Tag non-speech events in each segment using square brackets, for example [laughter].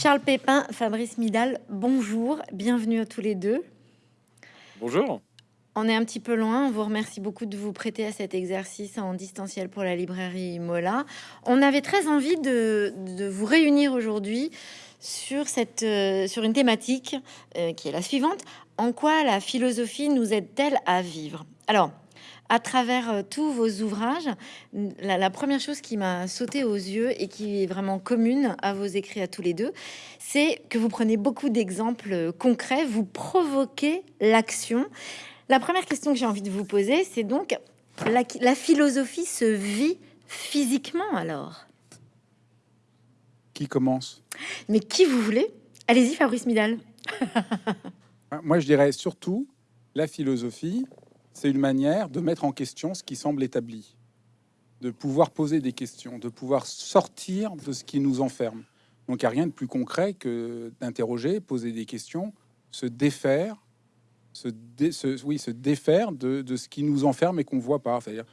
Charles Pépin, Fabrice Midal, bonjour, bienvenue à tous les deux. Bonjour. On est un petit peu loin, on vous remercie beaucoup de vous prêter à cet exercice en distanciel pour la librairie Mola. On avait très envie de, vous réunir aujourd'hui sur, cette, euh, sur une thématique euh, qui est la suivante. En quoi la philosophie nous aide-t-elle à vivre? Alors, à travers euh, tous vos ouvrages, la, première chose qui m'a sauté aux yeux et qui est vraiment commune à vos écrits à tous les deux, c'est que vous prenez beaucoup d'exemples euh, concrets, vous provoquez l'action. La première question que j'ai envie de vous poser, c'est donc la, la philosophie se vit physiquement alors? Qui commence? Mais qui vous voulez? Allez-y, Fabrice Midal. [laughs] Moi, je dirais surtout la philosophie, c'est une manière de mettre en question ce qui semble établi, de pouvoir poser des questions, de pouvoir sortir de ce qui nous enferme. Donc il n'y a rien de plus concret que d'interroger, poser des questions, se défaire, se, oui, se défaire de, ce qui nous enferme et qu'on ne voit pas, c'est-à-dire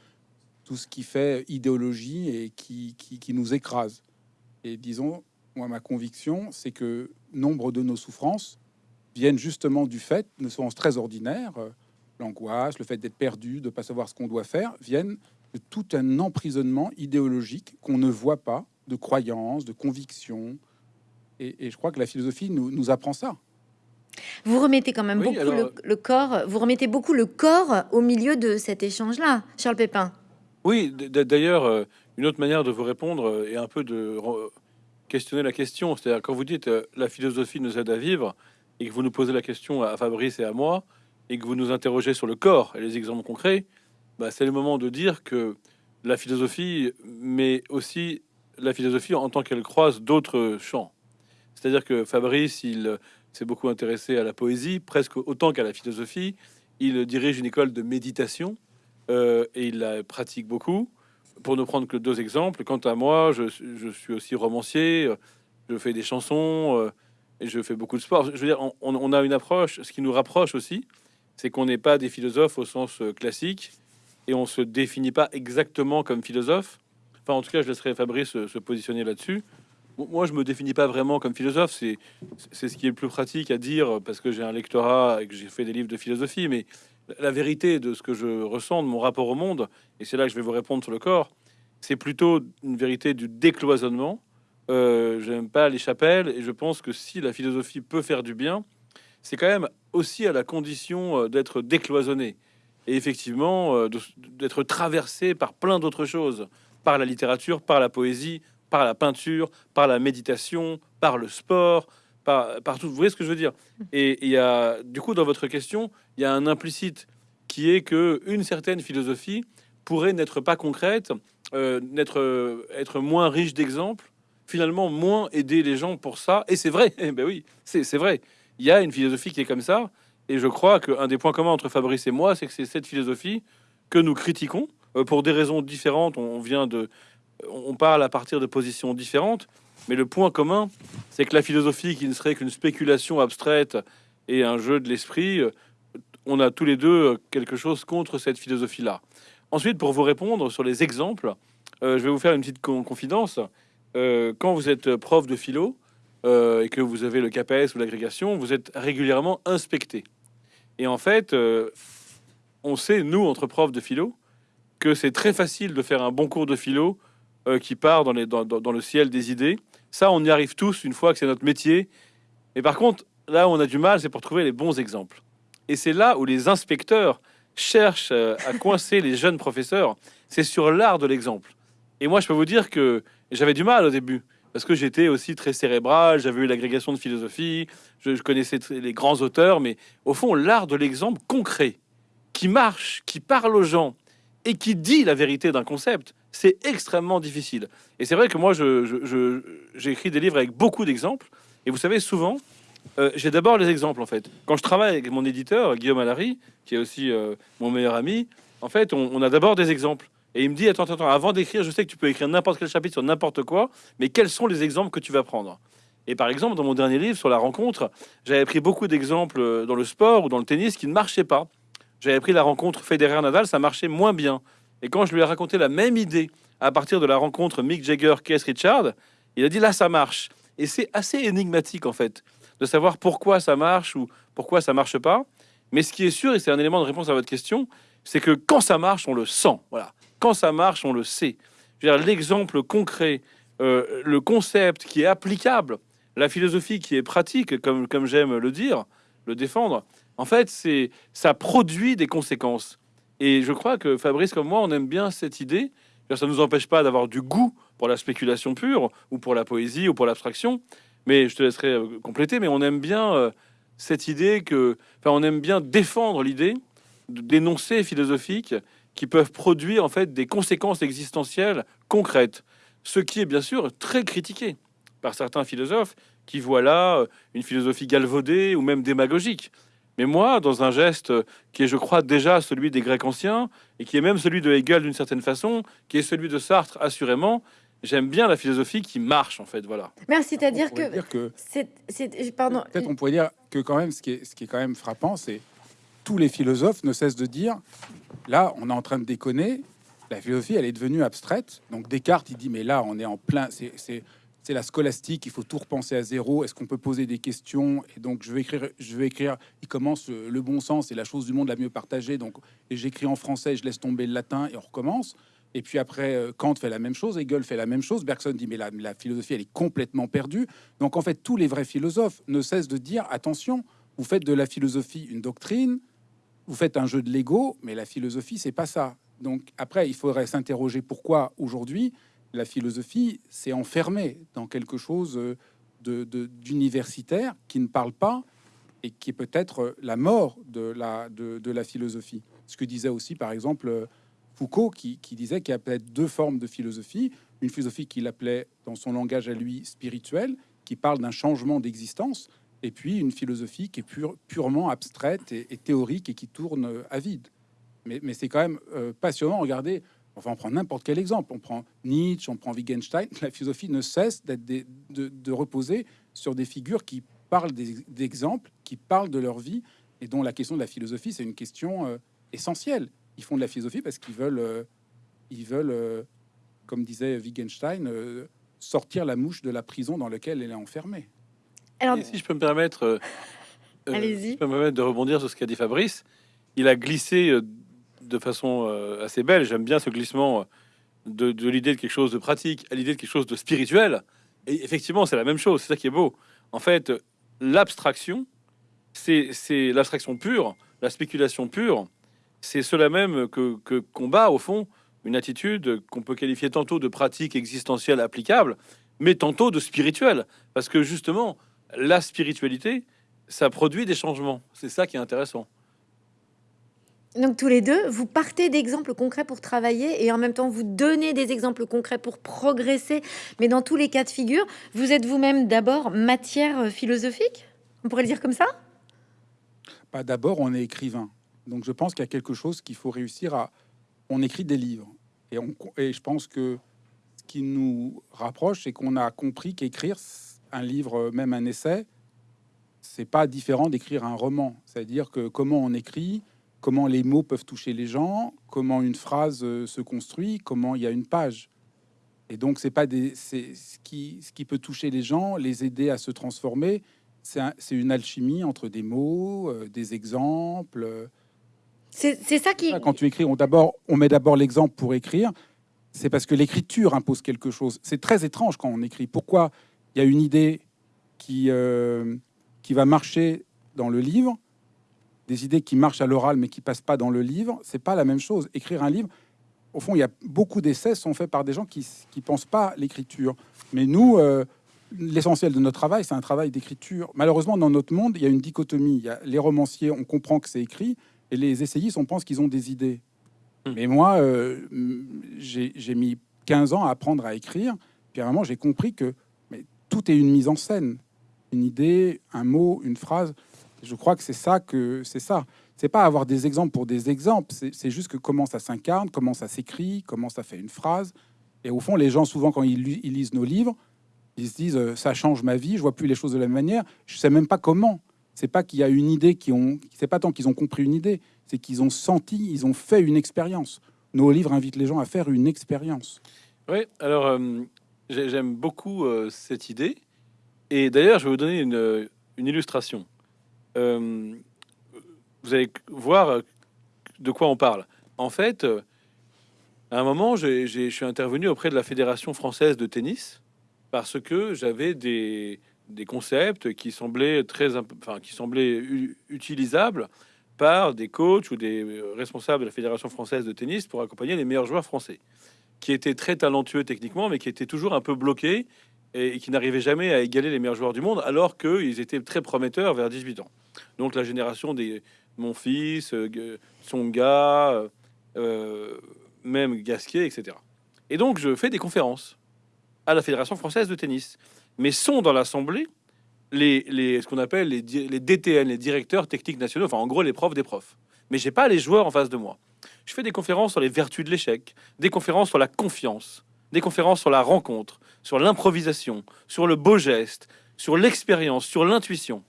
tout ce qui fait idéologie et qui, qui nous écrase. Et disons, moi, ma conviction, c'est que nombre de nos souffrances viennent justement du fait, ne sont très ordinaires, l'angoisse, le fait d'être perdu, de ne pas savoir ce qu'on doit faire, viennent de tout un emprisonnement idéologique qu'on ne voit pas, de croyances, de convictions. Et, je crois que la philosophie nous, apprend ça. Vous remettez quand même beaucoup le, corps, vous remettez beaucoup le corps au milieu de cet échange-là, Charles Pépin. Oui, d'ailleurs, euh, une autre manière de vous répondre euh, est un peu de questionner la question. C'est-à-dire quand vous dites euh, la philosophie nous aide à vivre et que vous nous posez la question à Fabrice et à moi, et que vous nous interrogez sur le corps et les exemples concrets, bah, c'est le moment de dire que la philosophie, mais aussi la philosophie en tant qu'elle croise d'autres champs. C'est-à-dire que Fabrice, il s'est beaucoup intéressé à la poésie, presque autant qu'à la philosophie. Il dirige une école de méditation euh, et il la pratique beaucoup. Pour ne prendre que deux exemples, quant à moi, je, suis aussi romancier, je fais des chansons euh, et je fais beaucoup de sport. Je veux dire, on a une approche, ce qui nous rapproche aussi, c'est qu'on n'est pas des philosophes au sens euh, classique et on se définit pas exactement comme philosophe. Enfin, en tout cas, je laisserai Fabrice euh, se, positionner là-dessus. Moi, je me définis pas vraiment comme philosophe. C'est ce qui est le plus pratique à dire parce que j'ai un lectorat et que j'ai fait des livres de philosophie. Mais la vérité de ce que je ressens, de mon rapport au monde, et c'est là que je vais vous répondre sur le corps, c'est plutôt une vérité du décloisonnement. Euh, J'aime pas les chapelles et je pense que si la philosophie peut faire du bien, c'est quand même aussi à la condition euh, d'être décloisonné et effectivement euh, d'être traversé par plein d'autres choses, par la littérature, par la poésie, par la peinture, par la méditation, par le sport, par, tout. Vous voyez ce que je veux dire? Et il y a, du coup, dans votre question, il y a un implicite qui est que une certaine philosophie pourrait n'être pas concrète, euh, n'être être moins riche d'exemples, finalement moins aider les gens pour ça. Et c'est vrai, [laughs] eh ben oui, c'est vrai il y a une philosophie qui est comme ça. Et je crois qu'un des points communs entre Fabrice et moi, c'est que c'est cette philosophie que nous critiquons euh, pour des raisons différentes. On vient de, on parle à partir de positions différentes, mais le point commun, c'est que la philosophie qui ne serait qu'une spéculation abstraite et un jeu de l'esprit, euh, on a tous les deux quelque chose contre cette philosophie-là. Ensuite, pour vous répondre sur les exemples, euh, je vais vous faire une petite confidence. quand vous êtes prof de philo, euh, et que vous avez le KPS ou l'agrégation, vous êtes régulièrement inspecté. Et en fait, euh, on sait, nous, entre profs de philo, que c'est très facile de faire un bon cours de philo euh, qui part dans, le ciel des idées. Ça, on y arrive tous une fois que c'est notre métier. Et par contre, là où on a du mal, c'est pour trouver les bons exemples. Et c'est là où les inspecteurs cherchent à coincer [laughs] les jeunes professeurs. C'est sur l'art de l'exemple. Et moi, je peux vous dire que j'avais du mal au début parce que j'étais aussi très cérébral, j'avais eu l'agrégation de philosophie, je, connaissais les grands auteurs, mais au fond, l'art de l'exemple concret, qui marche, qui parle aux gens et qui dit la vérité d'un concept, c'est extrêmement difficile. Et c'est vrai que moi, j'ai écrit des livres avec beaucoup d'exemples, et vous savez, souvent, euh, j'ai d'abord les exemples, en fait. Quand je travaille avec mon éditeur, Guillaume Allary, qui est aussi euh, mon meilleur ami, en fait, on a d'abord des exemples. Et il me dit, attends, attends, avant d'écrire, je sais que tu peux écrire n'importe quel chapitre sur n'importe quoi, mais quels sont les exemples que tu vas prendre? Et par exemple, dans mon dernier livre sur la rencontre, j'avais pris beaucoup d'exemples euh, dans le sport ou dans le tennis qui ne marchaient pas. J'avais pris la rencontre Federer-Nadal, ça marchait moins bien. Et quand je lui ai raconté la même idée à partir de la rencontre Mick Jagger-Keith Richard, il a dit là, ça marche. Et c'est assez énigmatique, en fait, de savoir pourquoi ça marche ou pourquoi ça marche pas. Mais ce qui est sûr, et c'est un élément de réponse à votre question, c'est que quand ça marche, on le sent. Voilà. Ça marche, on le sait. L'exemple concret, euh, le concept qui est applicable, la philosophie qui est pratique, comme, comme j'aime le dire, le défendre, en fait, c'est ça produit des conséquences. Et je crois que Fabrice, comme moi, on aime bien cette idée. Ça ne nous empêche pas d'avoir du goût pour la spéculation pure, ou pour la poésie, ou pour l'abstraction. Mais je te laisserai euh, compléter. Mais on aime bien euh, cette idée que, enfin, on aime bien défendre l'idée d'énoncés philosophiques qui peuvent produire en fait des conséquences existentielles concrètes. Ce qui est bien sûr très critiqué par certains philosophes qui voient là euh, une philosophie galvaudée ou même démagogique. Mais moi, dans un geste qui est, je crois, déjà celui des Grecs anciens, et qui est même celui de Hegel d'une certaine façon, qui est celui de Sartre, assurément, j'aime bien la philosophie qui marche, en fait, voilà. Merci, c'est-à-dire que... que c'est, pardon. Peut-être on pourrait dire que quand même, ce qui est, ce qui est quand même frappant, c'est tous les philosophes ne cessent de dire, là, on est en train de déconner, la philosophie, elle est devenue abstraite. Donc Descartes, il dit, mais là, on est en plein, c'est la scolastique, il faut tout repenser à zéro. Est-ce qu'on peut poser des questions? Et donc, je vais écrire, je vais écrire. Il commence euh, le bon sens et la chose du monde la mieux partagée. Donc, et j'écris en français, je laisse tomber le latin et on recommence. Et puis après, euh, Kant fait la même chose, Hegel fait la même chose. Bergson dit mais la, la philosophie, elle est complètement perdue. Donc en fait, tous les vrais philosophes ne cessent de dire attention, vous faites de la philosophie une doctrine, vous faites un jeu de l'ego, mais la philosophie, c'est pas ça. Donc après, il faudrait s'interroger pourquoi aujourd'hui la philosophie s'est enfermée dans quelque chose d'universitaire de, qui ne parle pas et qui est peut-être la mort de la, philosophie. Ce que disait aussi, par exemple, Foucault, qui, disait qu'il y a peut-être deux formes de philosophie. Une philosophie qu'il appelait, dans son langage à lui, spirituelle, qui parle d'un changement d'existence, et puis une philosophie qui est purement abstraite et, théorique et qui tourne à vide. Mais, c'est quand même euh, passionnant. Regardez, Enfin, on prend n'importe quel exemple. On prend Nietzsche, on prend Wittgenstein. [laughs] La philosophie ne cesse de, reposer sur des figures qui parlent d'exemples, qui parlent de leur vie, et dont la question de la philosophie, c'est une question euh, essentielle. Ils font de la philosophie parce qu'ils veulent, euh, ils veulent, euh, comme disait Wittgenstein, sortir la mouche de la prison dans laquelle elle est enfermée. Alors, si je peux me permettre, allez-y. Je peux me permettre de rebondir sur ce qu'a dit Fabrice. Il a glissé de façon euh, assez belle. J'aime bien ce glissement de, l'idée de quelque chose de pratique à l'idée de quelque chose de spirituel. Et effectivement, c'est la même chose. C'est ça qui est beau. En fait, l'abstraction, c'est l'abstraction pure, la spéculation pure. C'est cela même que, que combat, au fond, une attitude qu'on peut qualifier tantôt de pratique existentielle applicable, mais tantôt de spirituel. Parce que justement, la spiritualité, ça produit des changements. C'est ça qui est intéressant. Donc tous les deux, vous partez d'exemples concrets pour travailler et en même temps vous donnez des exemples concrets pour progresser. Mais dans tous les cas de figure, vous êtes vous-même d'abord matière euh, philosophique? On pourrait le dire comme ça? Pas d'abord, on est écrivain. Donc je pense qu'il y a quelque chose qu'il faut réussir à... On écrit des livres. Et, on... et je pense que ce qui nous rapproche, c'est qu'on a compris qu'écrire un livre, même un essai, c'est pas différent d'écrire un roman. C'est-à-dire que comment on écrit, comment les mots peuvent toucher les gens, comment une phrase euh, se construit, comment il y a une page. Et donc, c'est pas des, c'est ce qui, ce qui peut toucher les gens, les aider à se transformer. C'est une alchimie entre des mots, euh, des exemples. C'est ça qui. Quand tu écris, on d'abord, on met d'abord l'exemple pour écrire. C'est parce que l'écriture impose quelque chose. C'est très étrange quand on écrit. Pourquoi il y a une idée qui euh, qui va marcher dans le livre, des idées qui marchent à l'oral mais qui passent pas dans le livre, c'est pas la même chose. Écrire un livre, au fond, il y a beaucoup d'essais sont faits par des gens qui qui pensent pas l'écriture. Mais nous, euh, l'essentiel de notre travail, c'est un travail d'écriture. Malheureusement, dans notre monde, il y a une dichotomie. Il y a les romanciers, on comprend que c'est écrit, et les essayistes, on pense qu'ils ont des idées. Hmm. Mais moi, euh, j'ai mis 15 ans à apprendre à écrire. Puis à un moment, j'ai compris que tout est une mise en scène. Une idée, un mot, une phrase. Je crois que c'est ça que c'est ça. C'est pas avoir des exemples pour des exemples. C'est juste que comment ça s'incarne, comment ça s'écrit, comment ça fait une phrase. Et au fond, les gens souvent quand ils, lisent nos livres, ils se disent euh, ça change ma vie. Je vois plus les choses de la même manière. Je sais même pas comment. C'est pas qu'il y a une idée qui ont. C'est pas tant qu'ils ont compris une idée, c'est qu'ils ont senti, ils ont fait une expérience. Nos livres invitent les gens à faire une expérience. Oui. Alors euh, j'aime beaucoup euh, cette idée Et d'ailleurs, je vais vous donner une, une illustration. Euh, vous allez voir de quoi on parle. En fait, euh, à un moment, je suis intervenu auprès de la Fédération française de tennis parce que j'avais des, des concepts qui semblaient très, enfin, qui semblaient utilisables par des coachs ou des euh, responsables de la Fédération française de tennis pour accompagner les meilleurs joueurs français, qui étaient très talentueux techniquement, mais qui étaient toujours un peu bloqués et, qui n'arrivaient jamais à égaler les meilleurs joueurs du monde, alors qu'ils étaient très prometteurs vers 18 ans. Donc la génération des mon fils, euh, Tsonga, euh, euh, même Gasquet, etc. Et donc je fais des conférences à la Fédération française de tennis, mais sont dans l'assemblée les, ce qu'on appelle les, les DTN, les directeurs techniques nationaux, enfin en gros les profs des profs. Mais j'ai pas les joueurs en face de moi. Je fais des conférences sur les vertus de l'échec, des conférences sur la confiance, des conférences sur la rencontre, sur l'improvisation, sur le beau geste, sur l'expérience, sur l'intuition.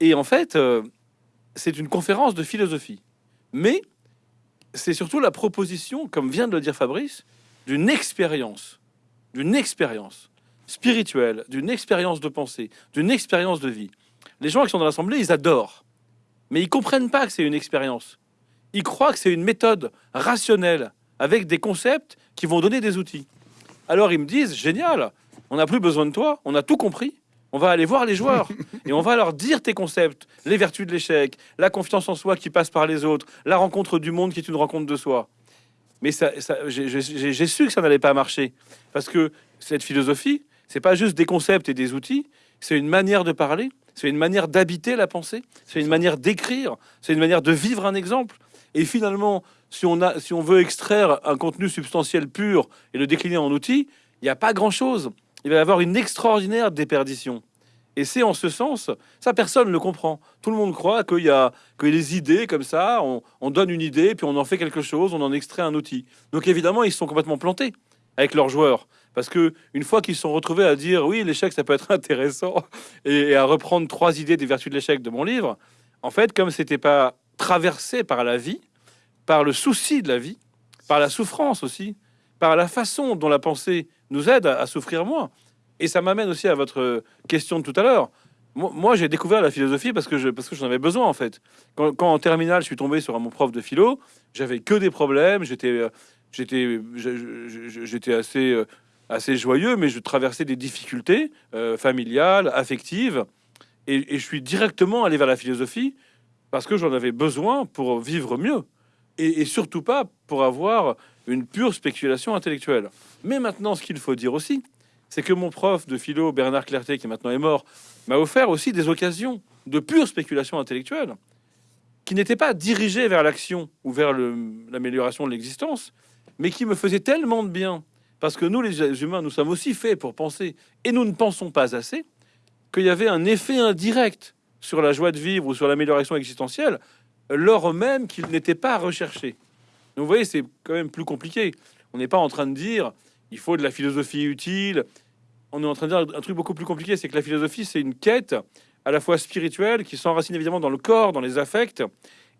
Et en fait, euh, c'est une conférence de philosophie. Mais c'est surtout la proposition, comme vient de le dire Fabrice, d'une expérience, d'une expérience spirituelle, d'une expérience de pensée, d'une expérience de vie. Les gens qui sont dans l'assemblée, ils adorent, mais ils comprennent pas que c'est une expérience. Ils croient que c'est une méthode rationnelle avec des concepts qui vont donner des outils. Alors ils me disent génial, on n'a plus besoin de toi, on a tout compris. On va aller voir les joueurs [laughs] et on va leur dire tes concepts, les vertus de l'échec, la confiance en soi qui passe par les autres, la rencontre du monde qui est une rencontre de soi. Mais ça, ça- j'ai- j'ai j'ai su que ça n'allait pas marcher parce que cette philosophie, c'est pas juste des concepts et des outils, c'est une manière de parler, c'est une manière d'habiter la pensée, c'est une manière d'écrire, c'est une manière de vivre un exemple. Et finalement, si on, a, si on veut extraire un contenu substantiel pur et le décliner en outils, il n'y a pas grand-chose. Il va y avoir une extraordinaire déperdition. Et c'est en ce sens, ça personne ne le comprend. Tout le monde croit qu'il y a que les idées comme ça, on, on donne une idée, puis on en fait quelque chose, on en extrait un outil. Donc évidemment, ils sont complètement plantés avec leurs joueurs. Parce que une fois qu'ils sont retrouvés à dire oui, l'échec, ça peut être [laughs] intéressant, et, à reprendre trois idées des vertus de l'échec de mon livre, en fait, comme c'était pas traversé par la vie, par le souci de la vie, par la souffrance aussi, par la façon dont la pensée nous aide à, souffrir moins. Et ça m'amène aussi à votre question de tout à l'heure. Moi, moi, j'ai découvert la philosophie parce que je, parce que j'en avais besoin en fait. Quand, quand en terminale, je suis tombé sur mon prof de philo, j'avais que des problèmes. J'étais, euh, j'étais, euh, assez joyeux, mais je traversais des difficultés euh, familiales, affectives, et, je suis directement allé vers la philosophie parce que j'en avais besoin pour vivre mieux, et, et surtout pas pour avoir une pure spéculation intellectuelle. Mais maintenant, ce qu'il faut dire aussi, c'est que mon prof de philo, Bernard Clerté, qui maintenant est mort, m'a offert aussi des occasions de pure spéculation intellectuelle, qui n'étaient pas dirigées vers l'action ou vers l'amélioration de l'existence, mais qui me faisaient tellement de bien, parce que nous, les humains, nous sommes aussi faits pour penser, et nous ne pensons pas assez, qu'il y avait un effet indirect sur la joie de vivre ou sur l'amélioration existentielle, lors même qu'il n'était pas recherché. Vous voyez, c'est quand même plus compliqué. On n'est pas en train de dire il faut de la philosophie utile. On est en train de dire un truc beaucoup plus compliqué, c'est que la philosophie, c'est une quête à la fois spirituelle qui s'enracine évidemment dans le corps, dans les affects,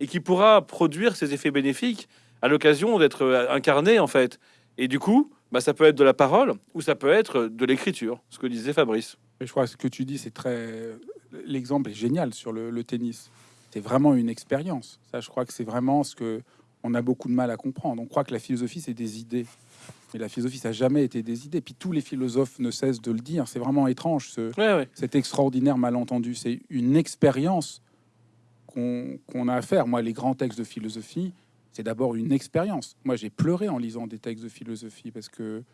et qui pourra produire ses effets bénéfiques à l'occasion d'être euh, incarné en fait. Et du coup, bah, ça peut être de la parole ou ça peut être de l'écriture, ce que disait Fabrice. Et je crois que ce que tu dis, c'est très. L'exemple est génial sur le, le tennis. C'est vraiment une expérience. Ça, je crois que c'est vraiment ce que on a beaucoup de mal à comprendre. On croit que la philosophie, c'est des idées. Mais la philosophie, ça n'a jamais été des idées. Puis tous les philosophes ne cessent de le dire. C'est vraiment étrange, ce, Ouais, ouais. cet extraordinaire malentendu. C'est une expérience qu'on qu'on a à faire. Moi, les grands textes de philosophie, c'est d'abord une expérience. Moi, j'ai pleuré en lisant des textes de philosophie parce que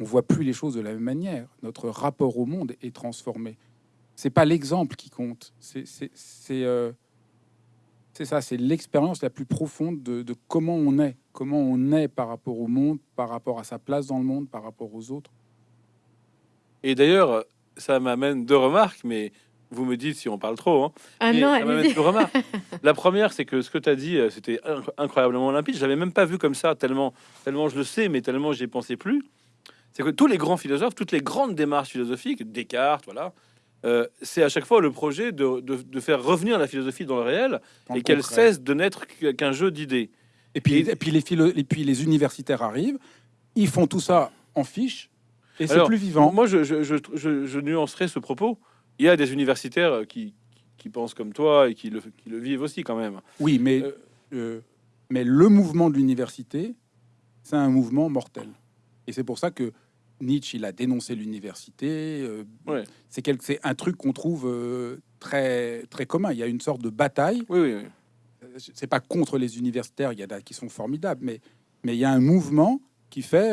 on voit plus les choses de la même manière. Notre rapport au monde est transformé. C'est pas l'exemple qui compte. Euh, c'est ça. C'est l'expérience la plus profonde de, de comment on est, comment on est par rapport au monde, par rapport à sa place dans le monde, par rapport aux autres. Et d'ailleurs, ça m'amène deux remarques, mais vous me dites si on parle trop. hein. Ah Mais non, remarques. [laughs] La première, c'est que ce que tu as dit, euh, c'était inc- incroyablement limpide. Je l'avais même pas vu comme ça, tellement, tellement je le sais, mais tellement j'y ai pensé plus. C'est que tous les grands philosophes, toutes les grandes démarches philosophiques, Descartes, voilà, euh, c'est à chaque fois le projet de, de- de faire revenir la philosophie dans le réel et le qu'elle cesse de n'être qu- qu'un jeu d'idées. Et puis, et puis les philo- et puis les universitaires arrivent, ils font tout ça en fiche. Et c'est plus vivant. Moi, je, je, je, je- je nuancerai ce propos. Il y a des universitaires euh, qui, qui pensent comme toi et qui le, qui le vivent aussi quand même. Oui, mais, Euh, euh, mais le mouvement de l'université, c'est un mouvement mortel. Et c'est pour ça que Nietzsche, il a dénoncé l'université. euh, Ouais. C'est quel- c'est un truc qu'on trouve très, très commun. Il y a une sorte de bataille. Oui, oui, oui. C'est pas contre les universitaires, il y en a qui sont formidables, mais mais il y a un mouvement qui fait.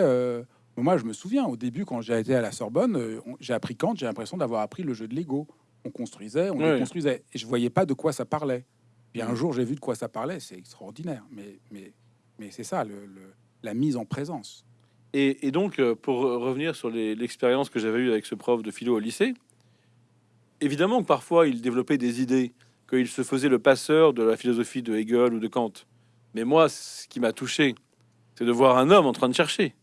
Moi, je me souviens au début quand j'ai été à la Sorbonne, euh, j'ai appris Kant. J'ai l'impression d'avoir appris le jeu de Lego. On construisait, on Ouais. déconstruisait, et je voyais pas de quoi ça parlait. Et un Mhm. jour, j'ai vu de quoi ça parlait. C'est extraordinaire. Mais mais mais c'est ça, le, le- la mise en présence. Et, et donc, euh, pour re- revenir sur l'expérience que j'avais eue avec ce prof de philo au lycée, évidemment que parfois il développait des idées, qu'il se faisait le passeur de la philosophie de Hegel ou de Kant. Mais moi, ce qui m'a touché, c'est de voir un homme en train de chercher.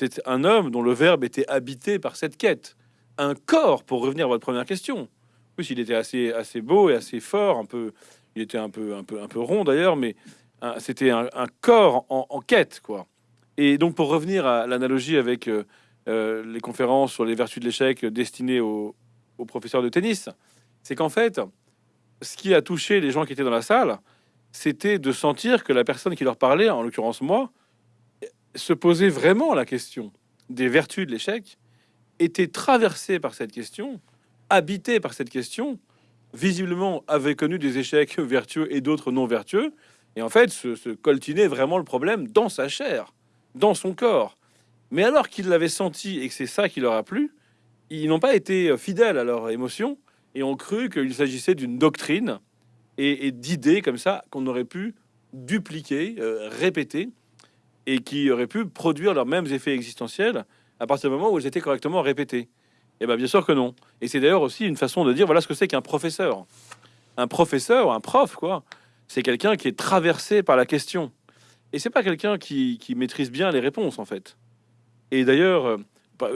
C'est un homme dont le verbe était habité par cette quête. Un corps, pour revenir à votre première question. Plus, il était assez, assez beau et assez fort, un peu, il était un peu, un peu, un peu rond d'ailleurs, mais c'était un, corps en, en quête, quoi. Et donc, pour revenir à l'analogie avec euh, euh, les conférences sur les vertus de l'échec destinées aux, aux professeurs de tennis, c'est qu'en fait, ce qui a touché les gens qui étaient dans la salle, c'était de sentir que la personne qui leur parlait, en l'occurrence moi, se posait vraiment la question des vertus de l'échec, était traversée par cette question, habitée par cette question, visiblement avait connu des échecs [laughs] vertueux et d'autres non vertueux, et en fait se, se coltinait vraiment le problème dans sa chair, dans son corps. Mais alors qu'ils l'avaient senti et que c'est ça qui leur a plu, ils n'ont pas été fidèles à leurs émotions et ont cru qu'il s'agissait d'une doctrine et, et d'idées comme ça qu'on aurait pu dupliquer, euh, répéter, et qui auraient pu produire leurs mêmes effets existentiels à partir du moment où elles étaient correctement répétées. Et bien bien sûr que non. Et c'est d'ailleurs aussi une façon de dire voilà ce que c'est qu'un professeur. Un professeur, un prof, quoi, c'est quelqu'un qui est traversé par la question. Et c'est pas quelqu'un qui, qui maîtrise bien les réponses, en fait. Et d'ailleurs, euh, bah,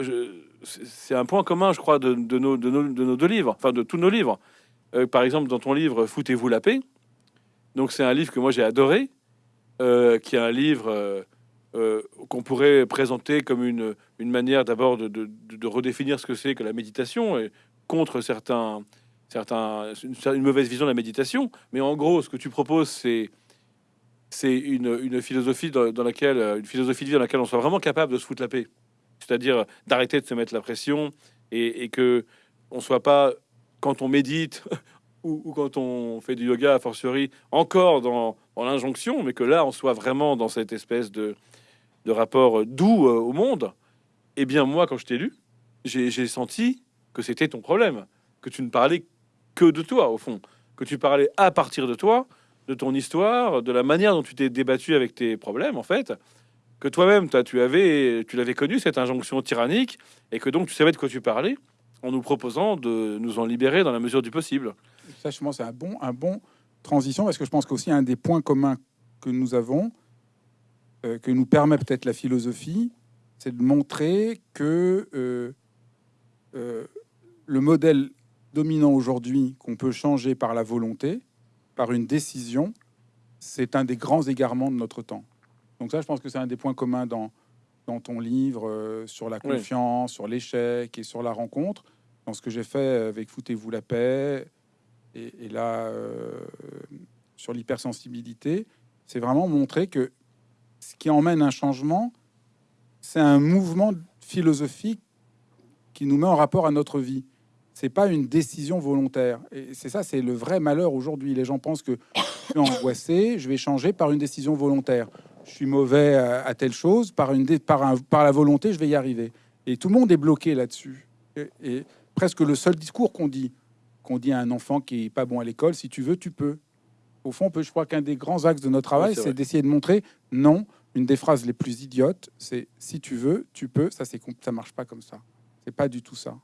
c'est un point commun, je crois, de nos deux livres, enfin de tous nos livres. Euh, par exemple, dans ton livre Foutez-vous la paix, donc c'est un livre que moi j'ai adoré, euh, qui est un livre euh, qu'on pourrait présenter comme une, une manière d'abord de, de- redéfinir ce que c'est que la méditation et contre certains, certains, une, mauvaise vision de la méditation. Mais en gros, ce que tu proposes, c'est c'est une, une philosophie dans, laquelle une philosophie de vie dans laquelle on soit vraiment capable de se foutre la paix, c'est-à-dire d'arrêter de se mettre la pression et, que on soit pas quand on médite [laughs] ou, ou quand on fait du yoga a fortiori encore dans, dans l'injonction, mais que là on soit vraiment dans cette espèce de, de rapport doux euh, au monde. Eh bien moi, quand je t'ai lu, j'ai senti que c'était ton problème, que tu ne parlais que de toi au fond, que tu parlais à partir de toi, de ton histoire, de la manière dont tu t'es débattu avec tes problèmes en fait, que toi-même toi, tu avais, tu l'avais connu cette injonction tyrannique et que donc tu savais de quoi tu parlais en nous proposant de nous en libérer dans la mesure du possible. Ça, je pense, c'est un bon, un bon transition parce que je pense qu'aussi un des points communs que nous avons, euh, que nous permet peut-être la philosophie, c'est de montrer que euh, euh, le modèle dominant aujourd'hui, qu'on peut changer par la volonté, par une décision, c'est un des grands égarements de notre temps. Donc ça, je pense que c'est un des points communs dans, dans ton livre euh, sur la Oui. confiance, sur l'échec et sur la rencontre, dans ce que j'ai fait avec Foutez-vous la paix, et, et là, euh, sur l'hypersensibilité, c'est vraiment montrer que ce qui emmène un changement, c'est un mouvement philosophique qui nous met en rapport à notre vie. C'est pas une décision volontaire. Et c'est ça, c'est le vrai malheur aujourd'hui. Les gens pensent que je suis angoissé, je vais changer par une décision volontaire. Je suis mauvais à, telle chose, par, une par, un- par la volonté, je vais y arriver. Et tout le monde est bloqué là-dessus. Et, et presque le seul discours qu'on dit, qu'on dit à un enfant qui est pas bon à l'école, si tu veux, tu peux. Au fond, je crois qu'un des grands axes de notre travail, c'est d'essayer de montrer non. Une des phrases les plus idiotes, c'est si tu veux, tu peux. Ça, c'est ça marche pas comme ça. C'est pas du tout ça.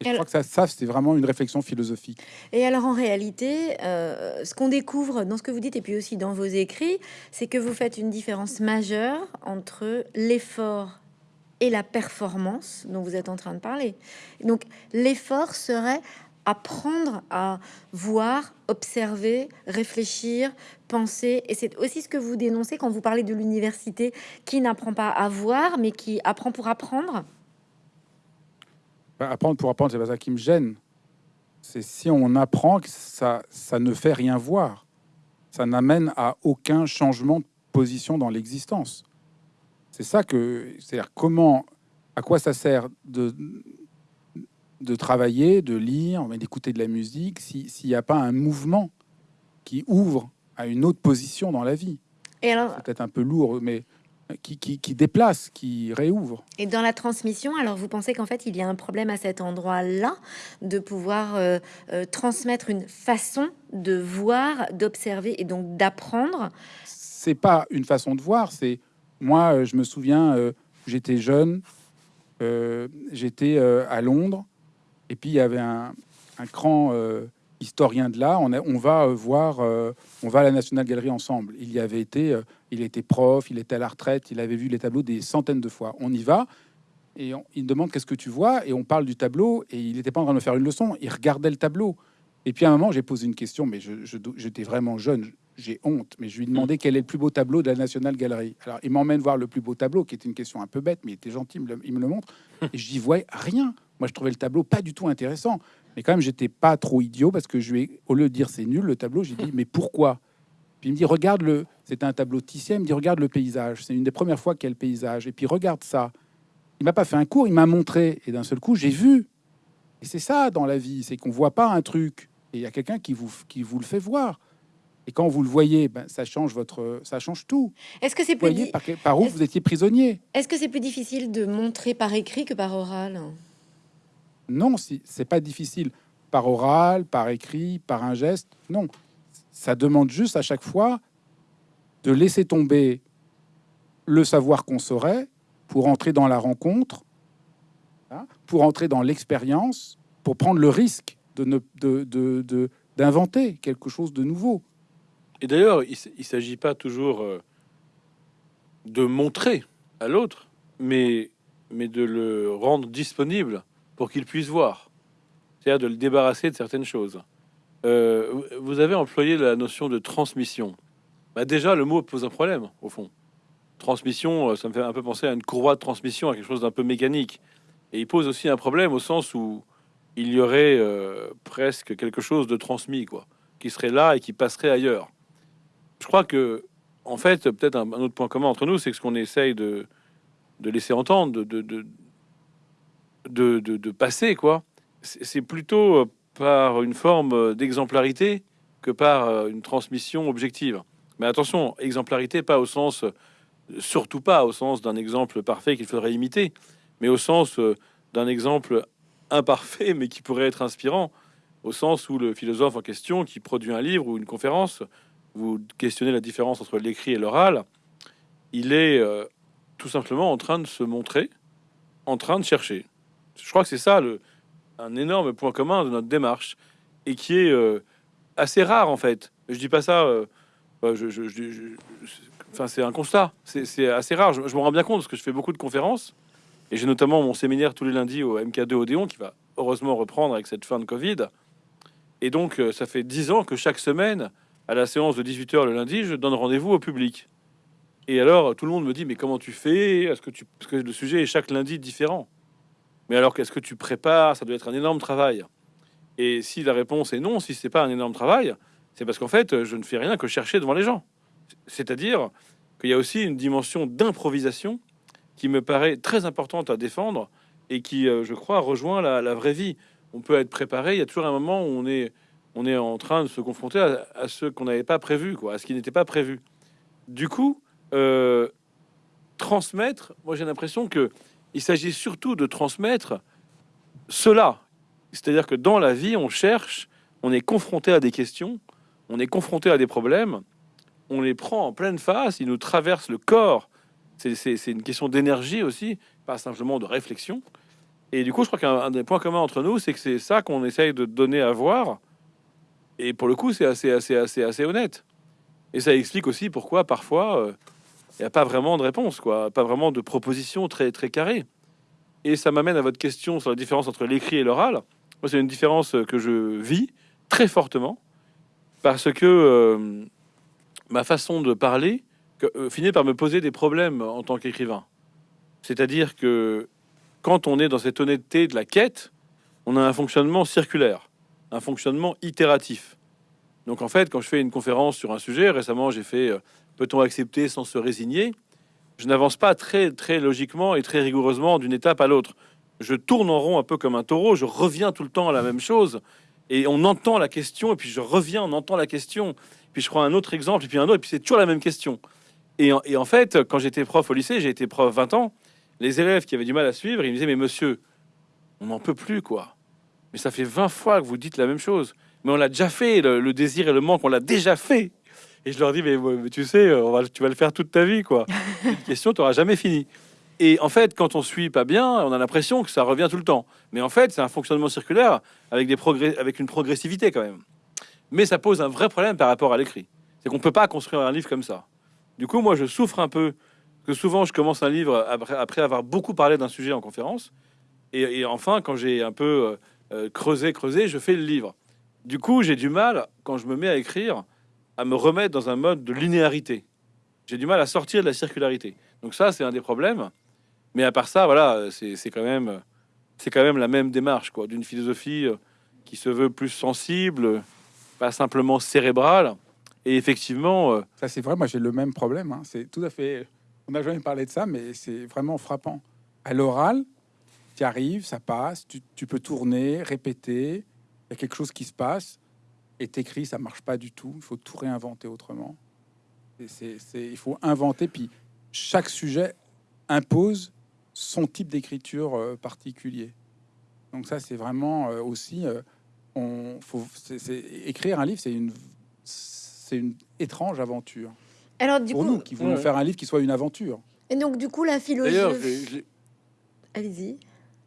Et je crois que ça, ça c'est vraiment une réflexion philosophique. Et alors en réalité, euh, ce qu'on découvre dans ce que vous dites et puis aussi dans vos écrits, c'est que vous faites une différence majeure entre l'effort et la performance dont vous êtes en train de parler. Donc l'effort serait apprendre à voir, observer, réfléchir, penser. Et c'est aussi ce que vous dénoncez quand vous parlez de l'université qui n'apprend pas à voir, mais qui apprend pour apprendre. apprendre pour apprendre, c'est pas ça qui me gêne. C'est si on apprend que ça, ça ne fait rien voir. Ça n'amène à aucun changement de position dans l'existence. C'est ça que, c'est-à-dire comment, à quoi ça sert de, de travailler, de lire, mais d'écouter de la musique, s'il n'y a pas un mouvement qui ouvre à une autre position dans la vie. Et alors, C'est peut-être un peu lourd, mais qui, qui, qui déplace, qui réouvre. Et dans la transmission, alors vous pensez qu'en fait il y a un problème à cet endroit-là de pouvoir euh, euh, transmettre une façon de voir, d'observer et donc d'apprendre? C'est pas une façon de voir, c'est moi, euh, je me souviens, euh, j'étais jeune, j'étais à Londres, et puis il y avait un, un grand euh, historien de là. On, va euh, voir, euh, on va à la National Gallery ensemble. Il y avait été, il était prof, il était à la retraite, il avait vu les tableaux des centaines de fois. On y va. Et il demande qu'est-ce que tu vois? Et on parle du tableau et il n'était pas en train de me faire une leçon, il regardait le tableau. Et puis à un moment, j'ai posé une question, mais j'étais vraiment jeune, j'ai honte, mais je lui ai demandé quel est le plus beau tableau de la National Gallery. Alors il m'emmène voir le plus beau tableau, qui était une question un peu bête, mais il était gentil, il me le, montre. Et je dis, ouais, rien. Moi, je trouvais le tableau pas du tout intéressant. Mais quand même, j'étais pas trop idiot parce que je lui ai, au lieu de dire c'est nul le tableau, j'ai dit, [laughs] mais pourquoi? Puis il me dit, regarde le, c'était un tableau Titien, il me dit, regarde le paysage. C'est une des premières fois qu'il y a le paysage. Et puis regarde ça. Il m'a pas fait un cours, il m'a montré. Et d'un seul coup, j'ai vu. Et c'est ça dans la vie, c'est qu'on voit pas un truc. Et il y a quelqu'un qui vous, qui vous le fait voir. Et quand vous le voyez, ben, ça change votre, ça change tout. Est-ce que c'est plus, voyez par, par où vous étiez prisonnier? est-ce que c'est plus difficile de montrer par écrit que par oral? Non, si, c'est pas difficile. Par oral, par écrit, par un geste. Non. Ça demande juste à chaque fois de laisser tomber le savoir qu'on saurait pour entrer dans la rencontre, hein, pour entrer dans l'expérience, pour prendre le risque de d'inventer quelque chose de nouveau. Et d'ailleurs, il ne s'agit pas toujours euh, de montrer à l'autre, mais, mais de le rendre disponible pour qu'il puisse voir. C'est-à-dire de le débarrasser de certaines choses. Euh, vous avez employé la notion de transmission. Bah déjà, le mot pose un problème, au fond. Transmission, euh, ça me fait un peu penser à une courroie de transmission, à quelque chose d'un peu mécanique. Et il pose aussi un problème au sens où il y aurait euh, presque quelque chose de transmis, quoi, qui serait là et qui passerait ailleurs je crois que, en fait, peut-être un, autre point commun entre nous, c'est ce qu'on essaye de, de laisser entendre, de, de, de, passer, quoi, c'est plutôt euh, par une forme euh, d'exemplarité que par euh, une transmission objective. Mais attention, exemplarité, pas au sens, surtout pas au sens d'un exemple parfait qu'il faudrait imiter, mais au sens d'un exemple imparfait, [laughs] mais qui pourrait être inspirant, au sens où le philosophe en question, qui produit un livre ou une conférence, vous questionnez la différence entre l'écrit et l'oral, il est tout simplement en train de se montrer, en train de chercher. Je crois que c'est ça le, un énorme point commun de notre démarche et qui est euh, assez rare en fait. Je dis pas ça, euh, euh, je, je- enfin c'est un constat, c'est assez rare. Je, je me rends bien compte parce que je fais beaucoup de conférences et j'ai notamment mon séminaire tous les lundis au MK2 Odéon qui va heureusement reprendre avec cette fin de Covid. Et donc euh, ça fait dix ans que chaque semaine à la séance de 18h le lundi, je donne rendez-vous au public. Et alors, tout le monde me dit, mais comment tu fais? Est-ce que tu... Parce que le sujet est chaque lundi différent. Mais alors, qu'est-ce que tu prépares? Ça doit être un énorme travail. Et si la réponse est non, si c'est pas un énorme travail, c'est parce qu'en fait, je ne fais rien que chercher devant les gens. C'est-à-dire qu'il y a aussi une dimension d'improvisation qui me paraît très importante à défendre et qui, euh, je crois, rejoint la, vraie vie. On peut être préparé, il y a toujours un moment où on est, en train de se confronter à, ce qu'on n'avait pas prévu, à ce qui n'était pas prévu. Du coup, euh, transmettre, moi j'ai l'impression que il s'agit surtout de transmettre cela. C'est-à-dire que dans la vie, on cherche, on est confronté à des questions, on est confronté à des problèmes, on les prend en pleine face, ils nous traversent le corps. C'est- une question d'énergie aussi, pas simplement de réflexion. Et du coup, je crois qu'un un des points communs entre nous, c'est que c'est ça qu'on essaye de donner à voir. Et pour le coup, c'est assez, assez, assez, assez honnête. Et ça explique aussi pourquoi parfois euh, il n'y a pas vraiment de réponse, quoi, pas vraiment de proposition très, très carrée. Et ça m'amène à votre question sur la différence entre l'écrit et l'oral. C'est une différence que je vis très fortement parce que euh, ma façon de parler euh, finit par me poser des problèmes en tant qu'écrivain. C'est-à-dire que quand on est dans cette honnêteté de la quête, on a un fonctionnement circulaire, un fonctionnement itératif. Donc en fait, quand je fais une conférence sur un sujet, récemment j'ai fait euh, Peut-on accepter sans se résigner? Je n'avance pas très, très logiquement et très rigoureusement d'une étape à l'autre. Je tourne en rond un peu comme un taureau, je reviens tout le temps à la même chose, et on entend la question, et puis je reviens, on entend la question, puis je prends un autre exemple, et puis un autre, et puis c'est toujours la même question. Et en, fait, quand j'étais prof au lycée, j'ai été prof 20 ans, les élèves qui avaient du mal à suivre, ils me disaient, mais monsieur, on n'en peut plus, quoi. Mais ça fait 20 fois que vous dites la même chose. Mais on l'a déjà fait, le désir et le manque, on l'a déjà fait. Et je leur dis, mais, mais tu sais, on va, tu vas le faire toute ta vie, quoi. [laughs] Une question, tu n'auras jamais fini. Et en fait, quand on suit pas bien, on a l'impression que ça revient tout le temps. Mais en fait, c'est un fonctionnement circulaire avec, des progrès, avec une progressivité quand même. Mais ça pose un vrai problème par rapport à l'écrit. C'est qu'on ne peut pas construire un livre comme ça. Du coup, moi, je souffre un peu que souvent, je commence un livre après, après avoir beaucoup parlé d'un sujet en conférence. Et, et enfin, quand j'ai un peu euh, euh, creusé, creusé, je fais le livre. Du coup, j'ai du mal, quand je me mets à écrire, à me remettre dans un mode de linéarité. J'ai du mal à sortir de la circularité. Donc ça, c'est un des problèmes. Mais à part ça, voilà, c'est quand même, c'est quand même la même démarche, quoi, d'une philosophie euh, qui se veut plus sensible, pas simplement cérébrale. Et effectivement, euh, Ça, c'est vrai, moi j'ai le même problème. hein. C'est tout à fait. On n'a jamais parlé de ça, mais c'est vraiment frappant. À l'oral, tu arrives, ça passe, tu, tu peux tourner, répéter, il y a quelque chose qui se passe, et t'écris, ça marche pas du tout. Il faut tout réinventer autrement. Et c'est- c'est- il faut inventer, puis chaque sujet impose son type d'écriture euh, particulier. Donc ça, c'est vraiment euh, aussi. euh, on, faut, c'est- c'est- écrire un livre, c'est une, c'est une étrange aventure Alors du pour coup, nous qui voulons Ouais. faire un livre qui soit une aventure. et donc du coup la d'ailleurs, je l'ai- philosophie. je Allez-y.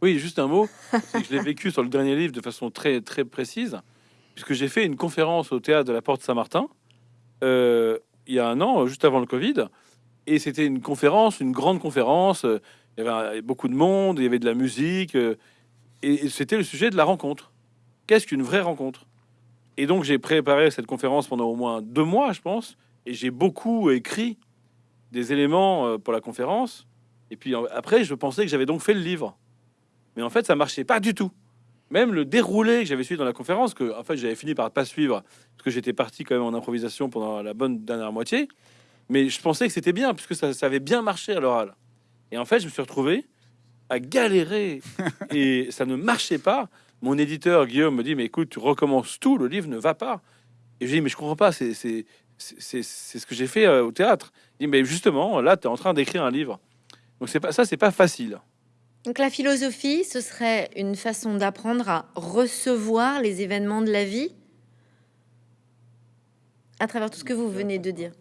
oui, juste un mot, c'est que je l'ai vécu sur le dernier livre de façon très très précise, puisque j'ai fait une conférence au théâtre de la Porte Saint-Martin euh, il y a un an, juste avant le Covid, et c'était une conférence, une grande conférence. euh, Il y avait beaucoup de monde, il y avait de la musique, euh, et, c'était le sujet de la rencontre. Qu'est-ce qu'une vraie rencontre? Et donc j'ai préparé cette conférence pendant au moins deux mois, je pense, et j'ai beaucoup écrit des éléments pour la conférence. Et puis après, je pensais que j'avais donc fait le livre. Mais en fait, ça marchait pas du tout. Même le déroulé que j'avais suivi dans la conférence, que en fait j'avais fini par pas suivre, parce que j'étais parti quand même en improvisation pendant la bonne dernière moitié. Mais je pensais que c'était bien, puisque ça, ça avait bien marché à l'oral. Et en fait, je me suis retrouvé à galérer [laughs] et ça ne marchait pas. Mon éditeur Guillaume me dit mais écoute, tu recommences tout, le livre ne va pas. Et je dis mais je comprends pas, c'est ce que j'ai fait euh, au théâtre. Il dit mais justement là, tu es en train d'écrire un livre. Donc c'est pas ça, c'est pas facile. Donc la philosophie, ce serait une façon d'apprendre à recevoir les événements de la vie à travers tout ce que vous venez de dire.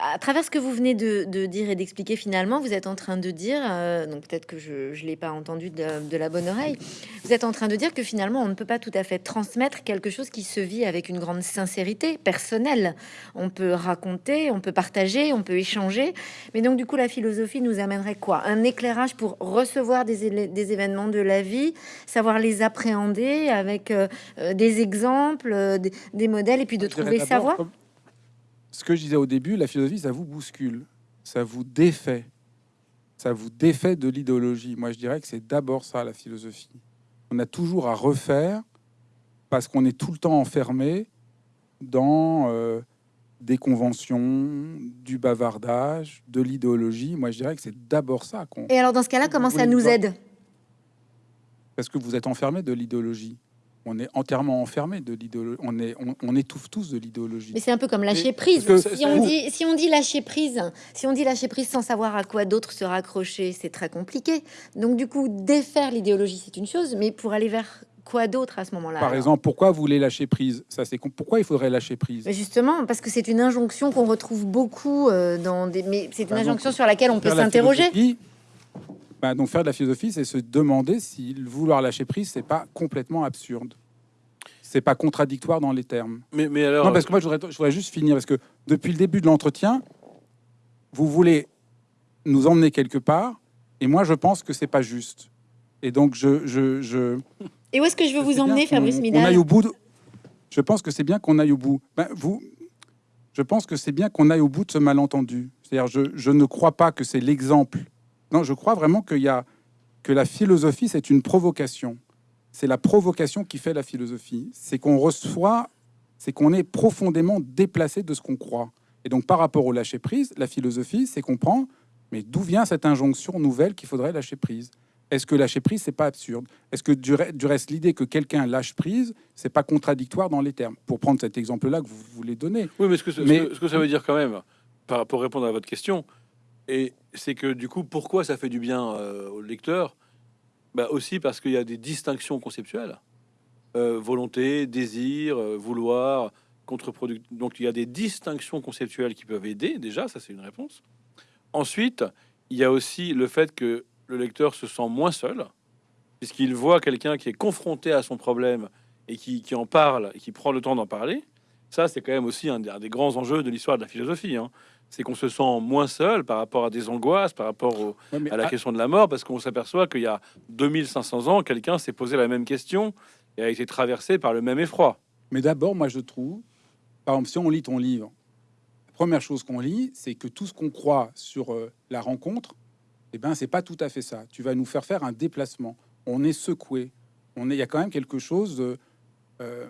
À travers ce que vous venez de, de dire et d'expliquer finalement, vous êtes en train de dire, euh, donc peut-être que je ne l'ai pas entendu de, de la bonne oreille, vous êtes en train de dire que finalement on ne peut pas tout à fait transmettre quelque chose qui se vit avec une grande sincérité personnelle. On peut raconter, on peut partager, on peut échanger, mais donc du coup la philosophie nous amènerait quoi? Un éclairage pour recevoir des, événements de la vie, savoir les appréhender avec euh, euh, des exemples, des, des modèles, et puis de Je trouver savoir. comme- Ce que je disais au début, la philosophie, ça vous bouscule, ça vous défait, ça vous défait de l'idéologie. Moi, je dirais que c'est d'abord ça, la philosophie. On a toujours à refaire parce qu'on est tout le temps enfermé dans euh, des conventions, du bavardage, de l'idéologie. Moi, je dirais que c'est d'abord ça qu'on... Et alors dans ce cas-là, comment ça nous aide? Parce que vous êtes enfermé de l'idéologie. On est entièrement enfermé de l'idéologie. On, est, on, on étouffe tous de l'idéologie. Mais c'est un peu comme lâcher prise. que Si on, dit, si on dit lâcher prise, si on dit lâcher prise sans savoir à quoi d'autre se raccrocher, c'est très compliqué. Donc du coup, défaire l'idéologie, c'est une chose, mais pour aller vers quoi d'autre à ce moment-là Par exemple, pourquoi vous voulez lâcher prise? Ça, c'est pourquoi il faudrait lâcher prise? Mais Justement, parce que c'est une injonction qu'on retrouve beaucoup euh, dans des. Mais c'est une Bah, injonction sur laquelle on peut s'interroger. Bah, donc faire de la philosophie, c'est se demander si le vouloir lâcher prise, c'est pas complètement absurde. C'est pas contradictoire dans les termes. Mais, mais alors, Non, parce que moi, je voudrais, je voudrais juste finir, parce que depuis le début de l'entretien, vous voulez nous emmener quelque part, et moi, je pense que c'est pas juste. Et donc, je, je, je, [laughs] Et où est-ce que je veux vous emmener, Fabrice Midal aille au bout. de- Je pense que c'est bien qu'on aille au bout. Ben, vous, je pense que c'est bien qu'on aille au bout de ce malentendu. C'est-à-dire, je, je ne crois pas que c'est l'exemple. Non, je crois vraiment qu'il y a que la philosophie, c'est une provocation. c'est la provocation qui fait la philosophie. C'est qu'on reçoit, c'est qu'on est profondément déplacé de ce qu'on croit. Et donc, par rapport au lâcher prise, la philosophie, c'est qu'on prend, mais d'où vient cette injonction nouvelle qu'il faudrait lâcher prise Est-ce que lâcher prise, c'est pas absurde? Est-ce que du, reste, l'idée que quelqu'un lâche prise, c'est pas contradictoire dans les termes? Pour prendre cet exemple-là que vous voulez donner. Oui, mais ce que, ce que ça veut dire quand même, pour répondre à votre question, et c'est que du coup, pourquoi ça fait du bien euh, au lecteur? Bah Aussi parce qu'il y a des distinctions conceptuelles. Euh, volonté, désir, euh, vouloir, contre-produit. Donc il y a des distinctions conceptuelles qui peuvent aider, déjà, ça c'est une réponse. Ensuite, il y a aussi le fait que le lecteur se sent moins seul, puisqu'il voit quelqu'un qui est confronté à son problème et qui, qui, en parle et qui prend le temps d'en parler. Ça, c'est quand même aussi un des, grands enjeux de l'histoire de la philosophie. Hein c'est qu'on se sent moins seul par rapport à des angoisses, par rapport à la question de la mort, parce qu'on s'aperçoit qu'il y a 2500 ans, quelqu'un s'est posé la même question et a été traversé par le même effroi. Mais d'abord, moi je trouve, par exemple, si on lit ton livre, la première chose qu'on lit, c'est que tout ce qu'on croit sur euh, la rencontre, eh ben, c'est pas tout à fait ça. Tu vas nous faire faire un déplacement. On est secoué. On est, il y a quand même quelque chose de, euh,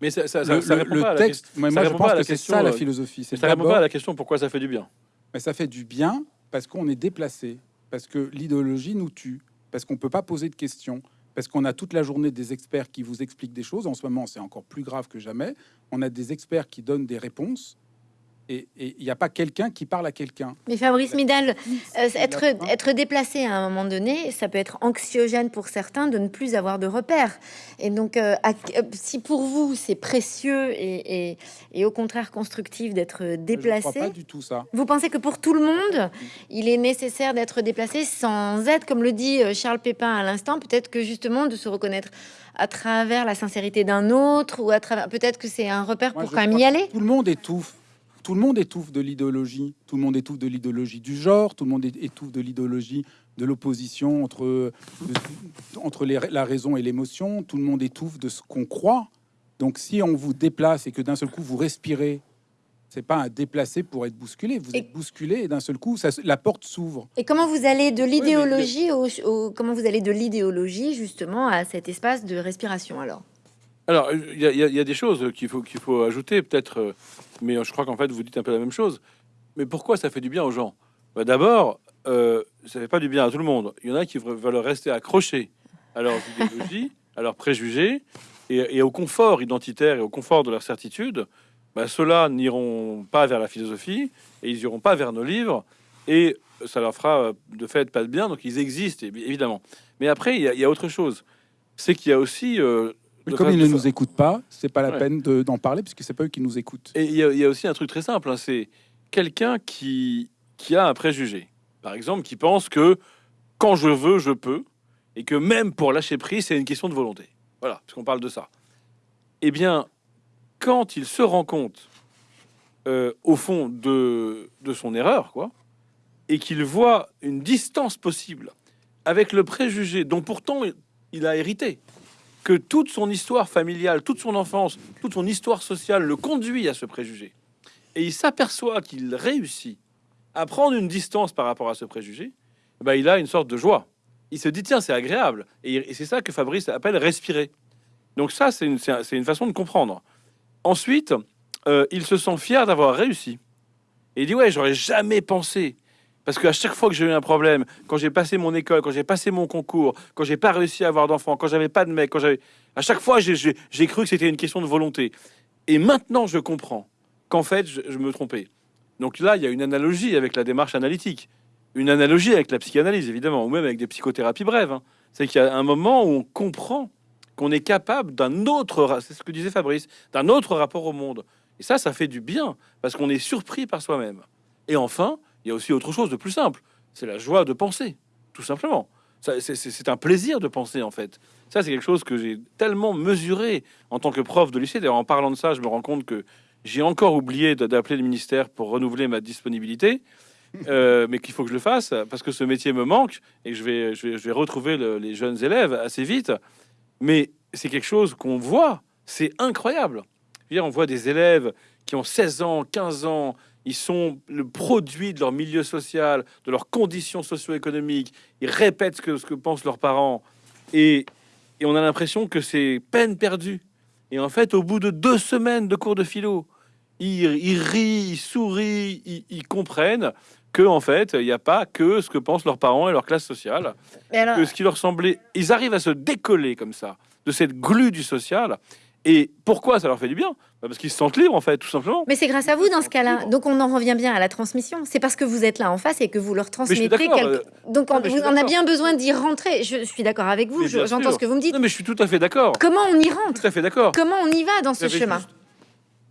mais ça, ça, le, répond pas texte, moi, je pense que c'est ça la philosophie. Ça répond pas à la question pourquoi ça fait du bien. Mais ça fait du bien parce qu'on est déplacé, parce que l'idéologie nous tue, parce qu'on peut pas poser de questions, parce qu'on a toute la journée des experts qui vous expliquent des choses. En ce moment, c'est encore plus grave que jamais. On a des experts qui donnent des réponses et il n'y a pas quelqu'un qui parle à quelqu'un. Mais Fabrice Midal, euh, être, être déplacé à un moment donné, ça peut être anxiogène pour certains de ne plus avoir de repères. Et donc, euh, euh, si pour vous c'est précieux et, et, au contraire constructif d'être déplacé, pas du tout ça. Vous pensez que pour tout le monde, il est nécessaire d'être déplacé sans être, comme le dit Charles Pépin à l'instant, peut-être que justement de se reconnaître à travers la sincérité d'un autre ou à travers peut-être que c'est un repère pour quand même y aller. Tout le monde étouffe tout le monde étouffe de l'idéologie. Tout le monde étouffe de l'idéologie du genre. Tout le monde étouffe de l'idéologie de l'opposition entre, entre la raison et l'émotion. Tout le monde étouffe de ce qu'on croit. Donc, si on vous déplace et que d'un seul coup vous respirez, c'est pas un déplacé pour être bousculé. Vous êtes bousculé et d'un seul coup, ça, la porte s'ouvre. Et comment vous allez de l'idéologie au, comment vous allez de l'idéologie justement à cet espace de respiration alors? Alors, il y, a des choses qu'il faut, qu'il faut ajouter, peut-être, euh, mais je crois qu'en fait, vous dites un peu la même chose. Mais pourquoi ça fait du bien aux gens? Bah, D'abord, euh, ça fait pas du bien à tout le monde. Il y en a qui veulent rester accrochés à leurs idéologies, [laughs] à leurs préjugés, et, au confort identitaire et au confort de leur certitude. Bah, Ceux-là n'iront pas vers la philosophie, et ils iront pas vers nos livres, et ça leur fera de fait pas de bien, donc ils existent, évidemment. Mais après, il y, a autre chose. C'est qu'il y a aussi... Euh, comme ils ne nous écoutent pas, c'est pas la peine d'en parler puisque c'est pas eux qui nous écoutent. Et il y, a aussi un truc très simple, hein, c'est quelqu'un qui, qui a un préjugé, par exemple, qui pense que quand je veux, je peux, et que même pour lâcher prise, c'est une question de volonté. Voilà, parce qu'on parle de ça. Eh bien, quand il se rend compte, euh, au fond de, de son erreur, quoi, et qu'il voit une distance possible avec le préjugé dont pourtant il a hérité, que toute son histoire familiale, toute son enfance, toute son histoire sociale le conduit à ce préjugé. Et il s'aperçoit qu'il réussit à prendre une distance par rapport à ce préjugé, ben il a une sorte de joie. Il se dit, tiens, c'est agréable. Et, c'est ça que Fabrice appelle respirer. Donc ça, c'est une, une, façon de comprendre. Ensuite, euh, il se sent fier d'avoir réussi. Et il dit, ouais, j'aurais jamais pensé parce qu'à chaque fois que j'ai eu un problème, quand j'ai passé mon école, quand j'ai passé mon concours, quand j'ai pas réussi à avoir d'enfants, quand j'avais pas de mec, quand j'avais, à chaque fois j'ai cru que c'était une question de volonté. Et maintenant je comprends qu'en fait je, me trompais. Donc là il y a une analogie avec la démarche analytique, une analogie avec la psychanalyse évidemment, ou même avec des psychothérapies brèves. Hein. C'est qu'il y a un moment où on comprend qu'on est capable d'un autre, c'est ce que disait Fabrice, d'un autre rapport au monde. Et ça, ça fait du bien parce qu'on est surpris par soi-même. Et enfin, il y a aussi autre chose de plus simple. C'est la joie de penser, tout simplement. C'est un plaisir de penser, en fait. Ça, c'est quelque chose que j'ai tellement mesuré en tant que prof de lycée. D'ailleurs, en parlant de ça, je me rends compte que j'ai encore oublié d'appeler le ministère pour renouveler ma disponibilité. Euh, [laughs] mais qu'il faut que je le fasse parce que ce métier me manque et je vais, je vais, retrouver les jeunes élèves assez vite. Mais c'est quelque chose qu'on voit, c'est incroyable. on voit des élèves qui ont 16 ans, 15 ans, ils sont le produit de leur milieu social, de leurs conditions socio-économiques. Ils répètent ce que, ce que pensent leurs parents. Et et on a l'impression que c'est peine perdue. Et en fait, au bout de deux semaines de cours de philo, ils, ils rient, ils sourient, ils, ils comprennent que en fait, il n'y a pas que ce que pensent leurs parents et leur classe sociale, Mais alors, que ce qui leur semblait, ils arrivent à se décoller comme ça de cette glu du social. Et pourquoi ça leur fait du bien? Bah, Parce qu'ils se sentent libres en fait, tout simplement. mais c'est grâce à vous dans ce cas-là. Donc on en revient bien à la transmission. C'est parce que vous êtes là en face et que vous leur transmettez. quelque- euh, Donc on, non, on a bien besoin d'y rentrer. Je suis d'accord avec vous. J'entends ce que vous me dites. Non, mais je suis tout à fait d'accord. Comment on y rentre Tout à fait d'accord. Comment on y va dans ce chemin juste-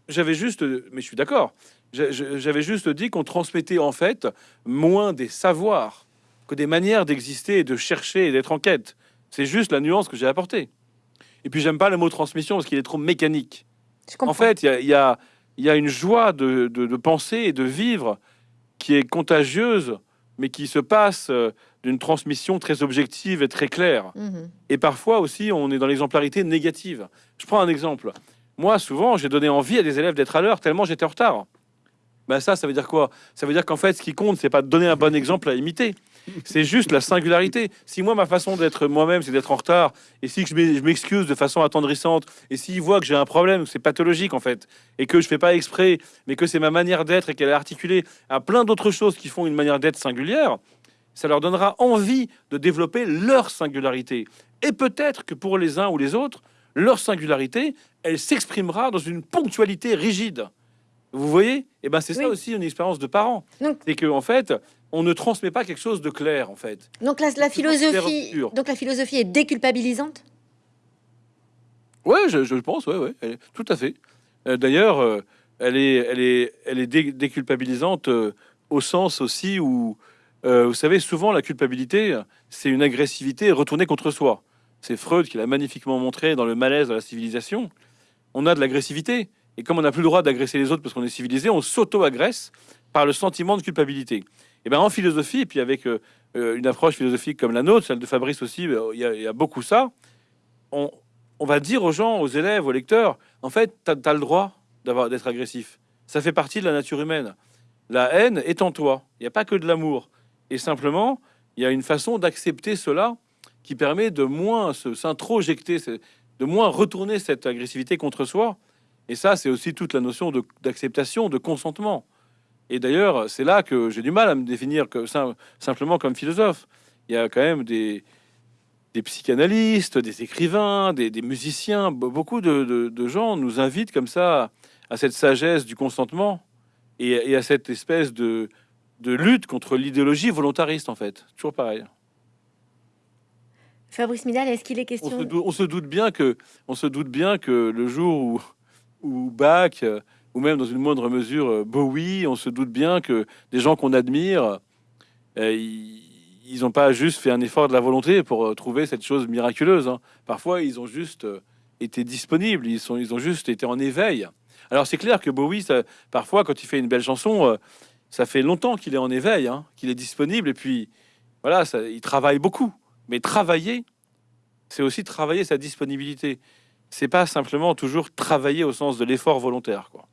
J'avais juste, mais je suis d'accord. J'a- j'a- J'avais juste dit qu'on transmettait en fait moins des savoirs que des manières d'exister et de chercher et d'être en quête. C'est juste la nuance que j'ai apportée. Et puis j'aime pas le mot transmission parce qu'il est trop mécanique. En fait, il y a, il y, a, il y a une joie de, de- de penser et de vivre qui est contagieuse, mais qui se passe euh, d'une transmission très objective et très claire. Mhm. Et parfois aussi, on est dans l'exemplarité négative. Je prends un exemple. Moi, souvent, j'ai donné envie à des élèves d'être à l'heure tellement j'étais en retard. Ben ça, ça veut dire quoi? Ça veut dire qu'en fait, ce qui compte, c'est pas de donner un bon exemple à imiter. C'est juste la singularité. Si moi, ma façon d'être moi-même, c'est d'être en retard, et si je m'e- je m'excuse de façon attendrissante, et s'ils voient que j'ai un problème, que c'est pathologique en fait, et que je fais pas exprès, mais que c'est ma manière d'être et qu'elle est articulée à plein d'autres choses qui font une manière d'être singulière, ça leur donnera envie de développer leur singularité. Et peut-être que pour les uns ou les autres, leur singularité, elle s'exprimera dans une ponctualité rigide. Vous voyez? Et ben c'est ça aussi une expérience de parent. Donc- C'est que en fait, on ne transmet pas quelque chose de clair en fait. Donc la, philosophie, obscur. donc la philosophie est déculpabilisante? Ouais, je, je pense, ouais, ouais, est- tout à fait. Euh, D'ailleurs, euh, elle est, elle est, elle est dé- déculpabilisante euh, au sens aussi où, vous savez, souvent la culpabilité, c'est une agressivité retournée contre soi. C'est Freud qui l'a magnifiquement montré dans le malaise de la civilisation. On a de l'agressivité, et comme on n'a plus le droit d'agresser les autres parce qu'on est civilisé, on s'auto-agresse par le sentiment de culpabilité. Et ben en philosophie, et puis avec euh, euh, une approche philosophique comme la nôtre, celle de Fabrice aussi, euh, il y, a- beaucoup ça. On, va dire aux gens, aux élèves, aux lecteurs, en fait, tu as, le droit d'avoir d'être agressif. Ça fait partie de la nature humaine. La haine est en toi. Il n'y a pas que de l'amour. Et simplement, il y a une façon d'accepter cela qui permet de moins s'introjecter, de moins retourner cette agressivité contre soi. Et ça, c'est aussi toute la notion d'acceptation, de, consentement. Et d'ailleurs, c'est là que j'ai du mal à me définir que, sim- simplement comme philosophe. Il y a quand même des, des psychanalystes, des écrivains, des, des musiciens, be- beaucoup de, de- de gens nous invitent comme ça à cette sagesse du consentement et, et à cette espèce de, de lutte contre l'idéologie volontariste, en fait. Toujours pareil. Fabrice Midal, est-ce qu'il est On question se, dou- on se doute bien que, on se doute bien que le jour où, où Bach, ou même dans une moindre mesure euh, Bowie, on se doute bien que des gens qu'on admire, euh, ils n'ont pas juste fait un effort de la volonté pour euh, trouver cette chose miraculeuse. hein. Parfois, ils ont juste été disponibles, ils, sont, ils ont juste été en éveil. Alors c'est clair que Bowie, ça- parfois, quand il fait une belle chanson, ça fait longtemps qu'il est en éveil, hein, qu'il est disponible, et puis voilà, ça, il travaille beaucoup. Mais travailler, c'est aussi travailler sa disponibilité. C'est pas simplement toujours travailler au sens de l'effort volontaire. Quoi.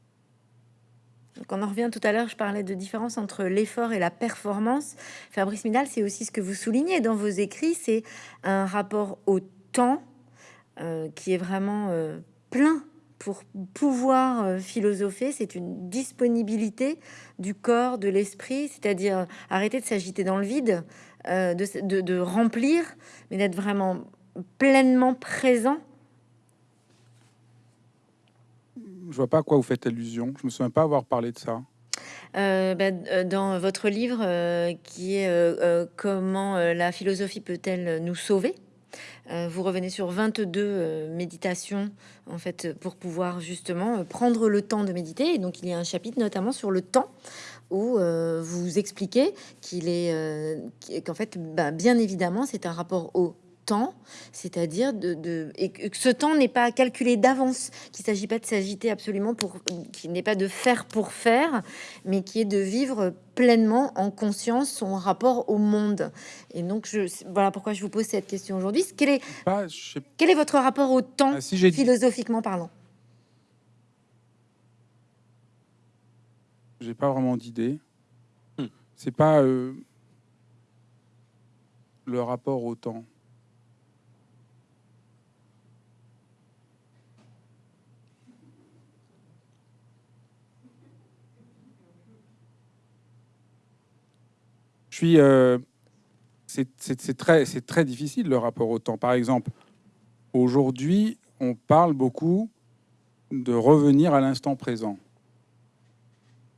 Donc on en revient tout à l'heure, je parlais de différence entre l'effort et la performance. Fabrice Midal, c'est aussi ce que vous soulignez dans vos écrits, c'est un rapport au temps euh, qui est vraiment euh, plein pour pouvoir euh, philosopher. C'est une disponibilité du corps, de l'esprit, c'est-à-dire arrêter de s'agiter dans le vide, de, de- de remplir, mais d'être vraiment pleinement présent. Je vois pas à quoi vous faites allusion. Je me souviens pas avoir parlé de ça. Euh, bah, euh, dans votre livre euh, qui est Comment la philosophie peut-elle nous sauver vous revenez sur 22 euh, méditations en fait pour pouvoir justement prendre le temps de méditer et donc il y a un chapitre notamment sur le temps où vous expliquez qu'il est qu'en fait bah, bien évidemment c'est un rapport au temps, c'est-à-dire de, de- et que ce temps n'est pas calculé d'avance, qu'il s'agit pas de s'agiter absolument pour qu'il n'est pas de faire pour faire, mais qui est de vivre pleinement en conscience son rapport au monde. Et donc, je, voilà pourquoi je vous pose cette question aujourd'hui. Quel est, Pas, je sais quel est votre rapport au temps, pas si j'ai dit, philosophiquement parlant? J'ai pas vraiment d'idée. Hmm. C'est pas euh, le rapport au temps. Suis. euh, c'est- très, très difficile le rapport au temps. Par exemple, aujourd'hui, on parle beaucoup de revenir à l'instant présent.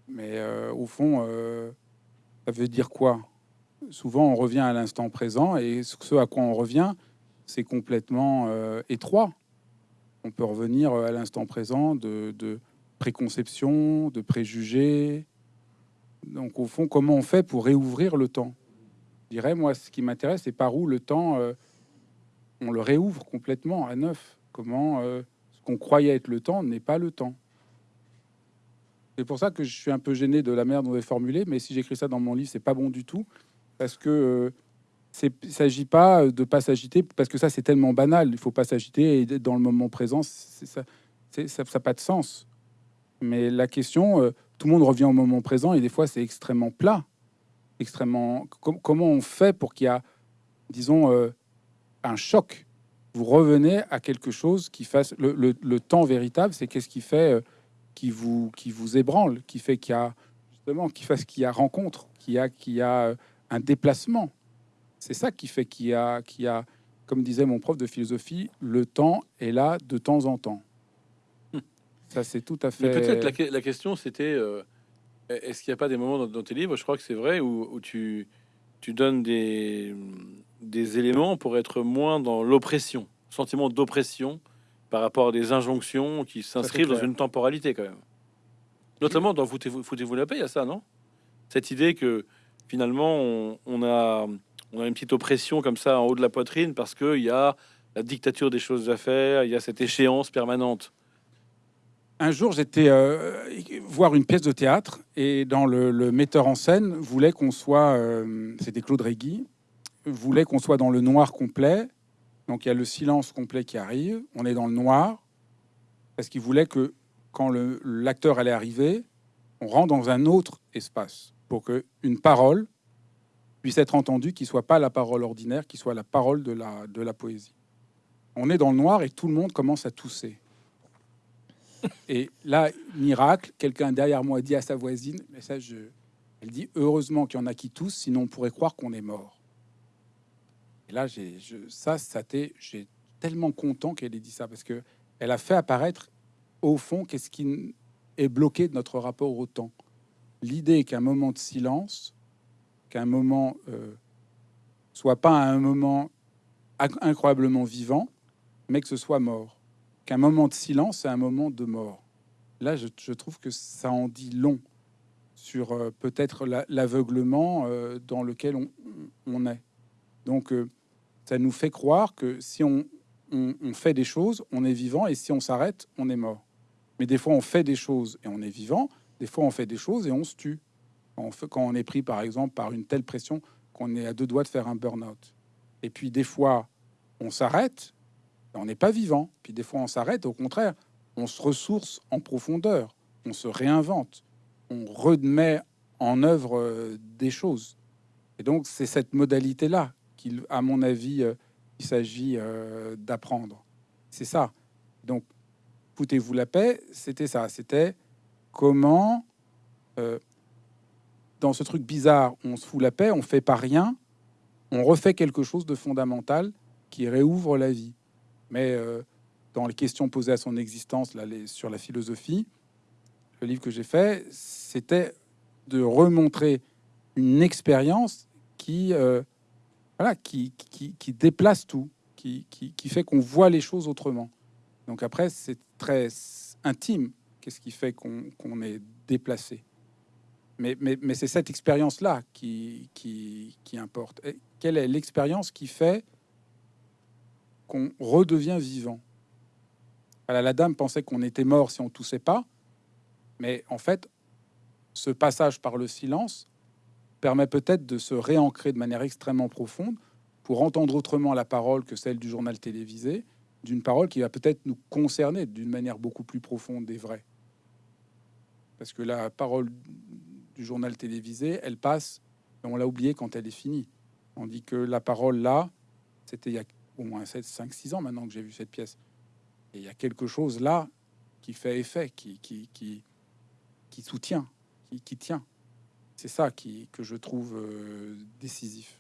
Mais euh, au fond, euh, ça veut dire quoi? Souvent, on revient à l'instant présent et ce à quoi on revient, c'est complètement étroit. On peut revenir à l'instant présent de, de préconception, de préjugés. Donc, au fond, comment on fait pour réouvrir le temps? Je dirais, moi, ce qui m'intéresse, c'est par où le temps, euh, on le réouvre complètement à neuf? Comment euh, ce qu'on croyait être le temps n'est pas le temps. C'est pour ça que je suis un peu gêné de la manière dont avez formulé, mais si j'écris ça dans mon livre, c'est pas bon du tout, parce que euh, il s'agit pas de pas s'agiter, parce que ça c'est tellement banal, il faut pas s'agiter et dans le moment présent, ça, c'est, ça, ça a pas de sens. Mais la question, euh, tout le monde revient au moment présent et des fois c'est extrêmement plat, extrêmement. com- comment on fait pour qu'il y a, disons, euh, un choc? Vous revenez à quelque chose qui fasse le, le- le temps véritable, c'est qu'est-ce qui fait euh, qui vous qui vous ébranle, qui fait qu'il y a justement qui fasse qu'il y a rencontre, qu'il y a qu'il y a euh, un déplacement. C'est ça qui fait qu'il y a qu'il y a comme disait mon prof de philosophie, le temps est là de temps en temps. Ça c'est tout à fait peut-être la, la question c'était euh, est-ce qu'il n'y a pas des moments dans, dans tes livres, je crois que c'est vrai, où, où tu, tu donnes des, des éléments pour être moins dans l'oppression, sentiment d'oppression par rapport à des injonctions qui s'inscrivent dans une temporalité quand même. Notamment dans Foutez-vous foutez la paix, il y a ça, non? Cette idée que finalement on, on a, on a une petite oppression comme ça en haut de la poitrine parce qu'il y a la dictature des choses à faire, il y a cette échéance permanente. Un jour, j'étais euh, voir une pièce de théâtre et dans le, metteur en scène voulait qu'on soit, euh, c'était Claude Régui, voulait qu'on soit dans le noir complet. Donc il y a le silence complet qui arrive, on est dans le noir parce qu'il voulait que quand l'acteur allait arriver, on rentre dans un autre espace pour que une parole puisse être entendue, qui soit pas la parole ordinaire, qui soit la parole de la de la poésie. On est dans le noir et tout le monde commence à tousser. Et là, miracle, quelqu'un derrière moi dit à sa voisine, mais ça, je... elle dit heureusement qu'il y en a qui toussent, sinon on pourrait croire qu'on est mort. Et là, j'ai, je, ça, ça j'ai tellement content qu'elle ait dit ça parce que elle a fait apparaître au fond qu'est-ce qui est bloqué de notre rapport au temps. L'idée qu'un moment de silence, qu'un moment euh, soit pas un moment inc- incroyablement vivant, mais que ce soit mort qu'un moment de silence, c'est un moment de mort. Là, je, trouve que ça en dit long sur euh, peut-être la- l'aveuglement euh, dans lequel on, est. Donc, euh, ça nous fait croire que si on fait des choses, on est vivant, et si on s'arrête, on est mort. Mais des fois, on fait des choses et on est vivant, des fois, on fait des choses et on se tue. Quand on, fait- quand on est pris, par exemple, par une telle pression qu'on est à deux doigts de faire un burn-out. Et puis, des fois, on s'arrête, on n'est pas vivant. Puis des fois, on s'arrête. Au contraire, on se ressource en profondeur. On se réinvente. On remet en œuvre euh, des choses. Et donc, c'est cette modalité-là qu'il, à mon avis, euh, il s'agit euh, d'apprendre. C'est ça. Donc, foutez-vous la paix, c'était ça. C'était comment, dans ce truc bizarre, on se fout la paix, on fait pas rien, on refait quelque chose de fondamental qui réouvre la vie mais euh, dans les questions posées à son existence là, les- sur la philosophie, le livre que j'ai fait, c'était de remontrer une expérience qui, euh, voilà, qui, qui, qui déplace tout, qui, qui, qui fait qu'on voit les choses autrement. Donc après, c'est très intime. Qu'est-ce qui fait qu'on est déplacé Mais, mais, mais c'est cette expérience-là qui, qui, qui importe. Quelle est l'expérience qui fait qu'on redevient vivant. Voilà, la dame pensait qu'on était mort si on toussait pas, mais en fait, ce passage par le silence permet peut-être de se réancrer de manière extrêmement profonde pour entendre autrement la parole que celle du journal télévisé, d'une parole qui va peut-être nous concerner d'une manière beaucoup plus profonde et vraie. Parce que la parole du journal télévisé, elle passe, et on l'a oublié quand elle est finie. On dit que la parole là, c'était il y a au moins 5, 6 ans maintenant que j'ai vu cette pièce. Et il y a quelque chose là qui fait effet, qui, soutient, qui, tient. C'est ça que je trouve décisif.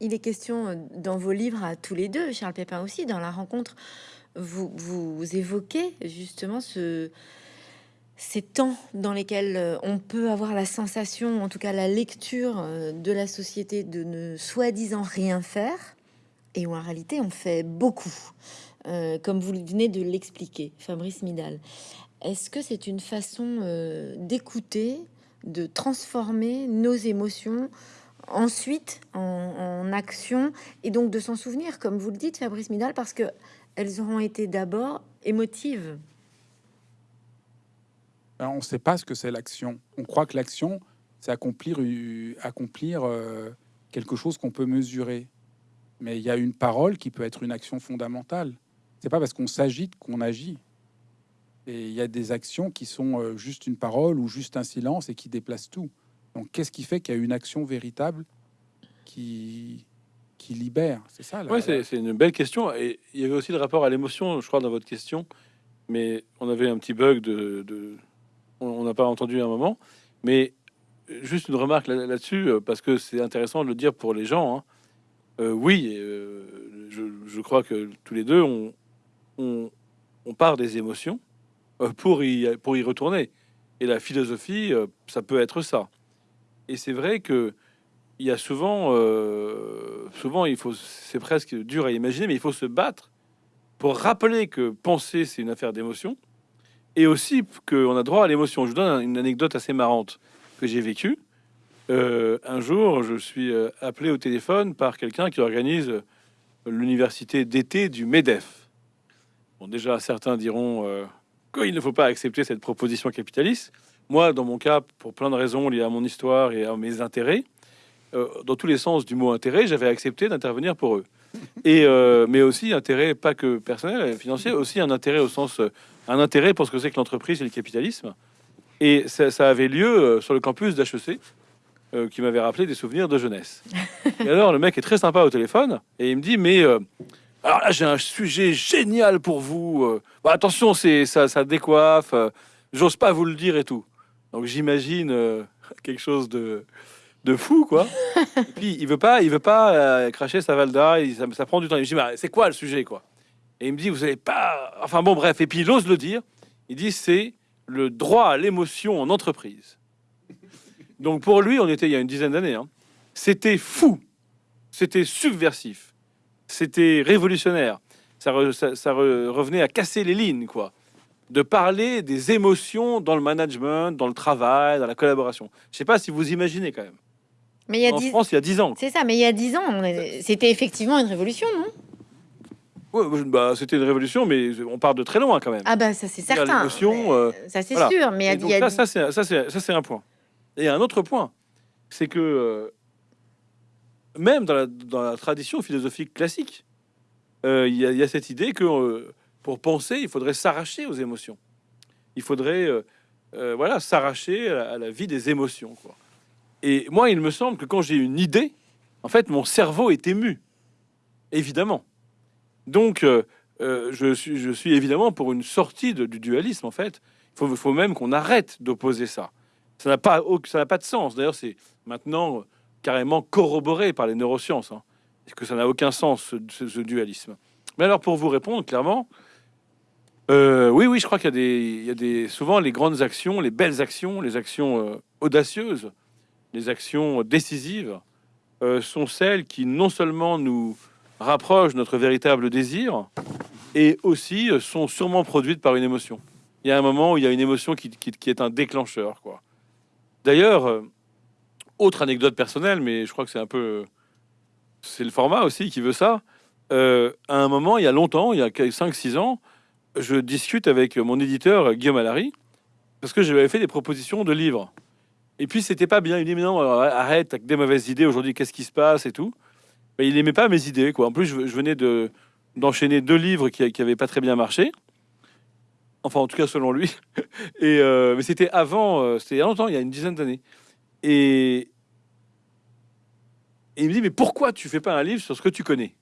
Il est question dans vos livres à tous les deux, Charles Pépin aussi, dans la rencontre, vous, évoquez justement ce, ces temps dans lesquels on peut avoir la sensation, en tout cas la lecture de la société, de ne soi-disant rien faire, et où en réalité on fait beaucoup, comme vous venez de l'expliquer, Fabrice Midal. Est-ce que c'est une façon d'écouter, de transformer nos émotions ensuite en, action et donc de s'en souvenir, comme vous le dites, Fabrice Midal, parce que elles auront été d'abord émotives. Ben, on ne sait pas ce que c'est l'action. On croit que l'action, c'est accomplir, euh, quelque chose qu'on peut mesurer. Mais il y a une parole qui peut être une action fondamentale. C'est pas parce qu'on s'agite qu'on agit. Et il y a des actions qui sont euh, juste une parole ou juste un silence et qui déplacent tout. Donc, qu'est-ce qui fait qu'il y a une action véritable qui, qui libère? C'est ça. Oui, c'est une belle question. Et il y avait aussi le rapport à l'émotion, je crois, dans votre question. Mais on avait un petit bug de, on n'a pas entendu un moment. Mais juste une remarque là-dessus, parce que c'est intéressant de le dire pour les gens. Hein. Euh, oui, euh, je, crois que tous les deux, on, part des émotions pour y, pour y retourner. Et la philosophie, ça peut être ça. Et c'est vrai que il y a souvent, euh, souvent il faut, c'est presque dur à imaginer, mais il faut se battre pour rappeler que penser c'est une affaire d'émotion, et aussi qu'on a droit à l'émotion. Je vous donne une anecdote assez marrante que j'ai vécue. Euh, un jour, je suis euh, appelé au téléphone par quelqu'un qui organise l'université d'été du Medef. Bon, déjà, certains diront qu'il ne faut pas accepter cette proposition capitaliste. Moi, dans mon cas, pour plein de raisons liées à mon histoire et à mes intérêts, euh, dans tous les sens du mot intérêt, j'avais accepté d'intervenir pour eux. Et euh, mais aussi intérêt pas que personnel, financier, aussi un intérêt au sens euh, un intérêt pour ce que c'est que l'entreprise et le capitalisme. Et ça, avait lieu sur le campus d'HEC, qui m'avait rappelé des souvenirs de jeunesse. Et alors le mec est très sympa au téléphone et il me dit mais alors là j'ai un sujet génial pour vous. Bah, attention c'est ça, ça décoiffe. J'ose pas vous le dire et tout. Donc j'imagine euh, quelque chose de, de fou, quoi. et puis il veut pas, il veut pas euh, cracher sa valda, ça, ça, prend du temps. Il me dit, c'est quoi le sujet, quoi? Et il me dit, vous avez pas. Enfin bon, bref, et puis il ose le dire. Il dit, c'est le droit à l'émotion en entreprise. Donc pour lui, on était il y a une dizaine d'années. Hein. C'était fou, c'était subversif, c'était révolutionnaire. Ça, ça revenait à casser les lignes, quoi de parler des émotions dans le management, dans le travail, dans la collaboration. Je sais pas si vous imaginez quand même. Mais il y a en France, il y a 10 ans. C'est ça, mais il y a 10 ans, c'était effectivement une révolution, non? Oui, bah, c'était une révolution, mais on part de très loin quand même. Ah bah ça c'est certain. L'émotion, euh, ça c'est sûr, mais il y a, ça, ça c'est un point. Et un autre point, c'est que euh, même dans la, tradition philosophique classique, euh, il y, a cette idée que pour penser, il faudrait s'arracher aux émotions. Il faudrait euh, euh, voilà, s'arracher à, la vie des émotions. Et moi, il me semble que quand j'ai une idée, en fait, mon cerveau est ému, évidemment. Donc, euh, je, suis, je suis évidemment pour une sortie du dualisme, en fait. Il faut même qu'on arrête d'opposer ça. Ça n'a pas, pas de sens. D'ailleurs, c'est maintenant carrément corroboré par les neurosciences, hein, que ça n'a aucun sens, ce dualisme? Mais alors, pour vous répondre clairement, euh, oui, oui, je crois qu'il y, a des, souvent les grandes actions, les belles actions, les actions euh, audacieuses, les actions décisives euh, sont celles qui non seulement nous rapprochent notre véritable désir, et aussi sont sûrement produites par une émotion. Il y a un moment où il y a une émotion qui, est un déclencheur, quoi. D'ailleurs, autre anecdote personnelle, mais je crois que c'est un peu, c'est le format aussi qui veut ça. à un moment, il y a longtemps, il y a 5-6 ans, je discute avec mon éditeur Guillaume Allary parce que je lui avais fait des propositions de livres. Et puis c'était pas bien. Il dit mais non, arrête, avec des mauvaises idées aujourd'hui. Qu'est-ce qui se passe et tout. Mais il aimait pas mes idées quoi. En plus, je, venais de d'enchaîner deux livres qui, qui avaient pas très bien marché. Enfin, en tout cas selon lui. [laughs] Et euh, mais c'était avant, euh, c'était il y a longtemps, il y a une dizaine d'années. Et, il me dit mais pourquoi tu fais pas un livre sur ce que tu connais?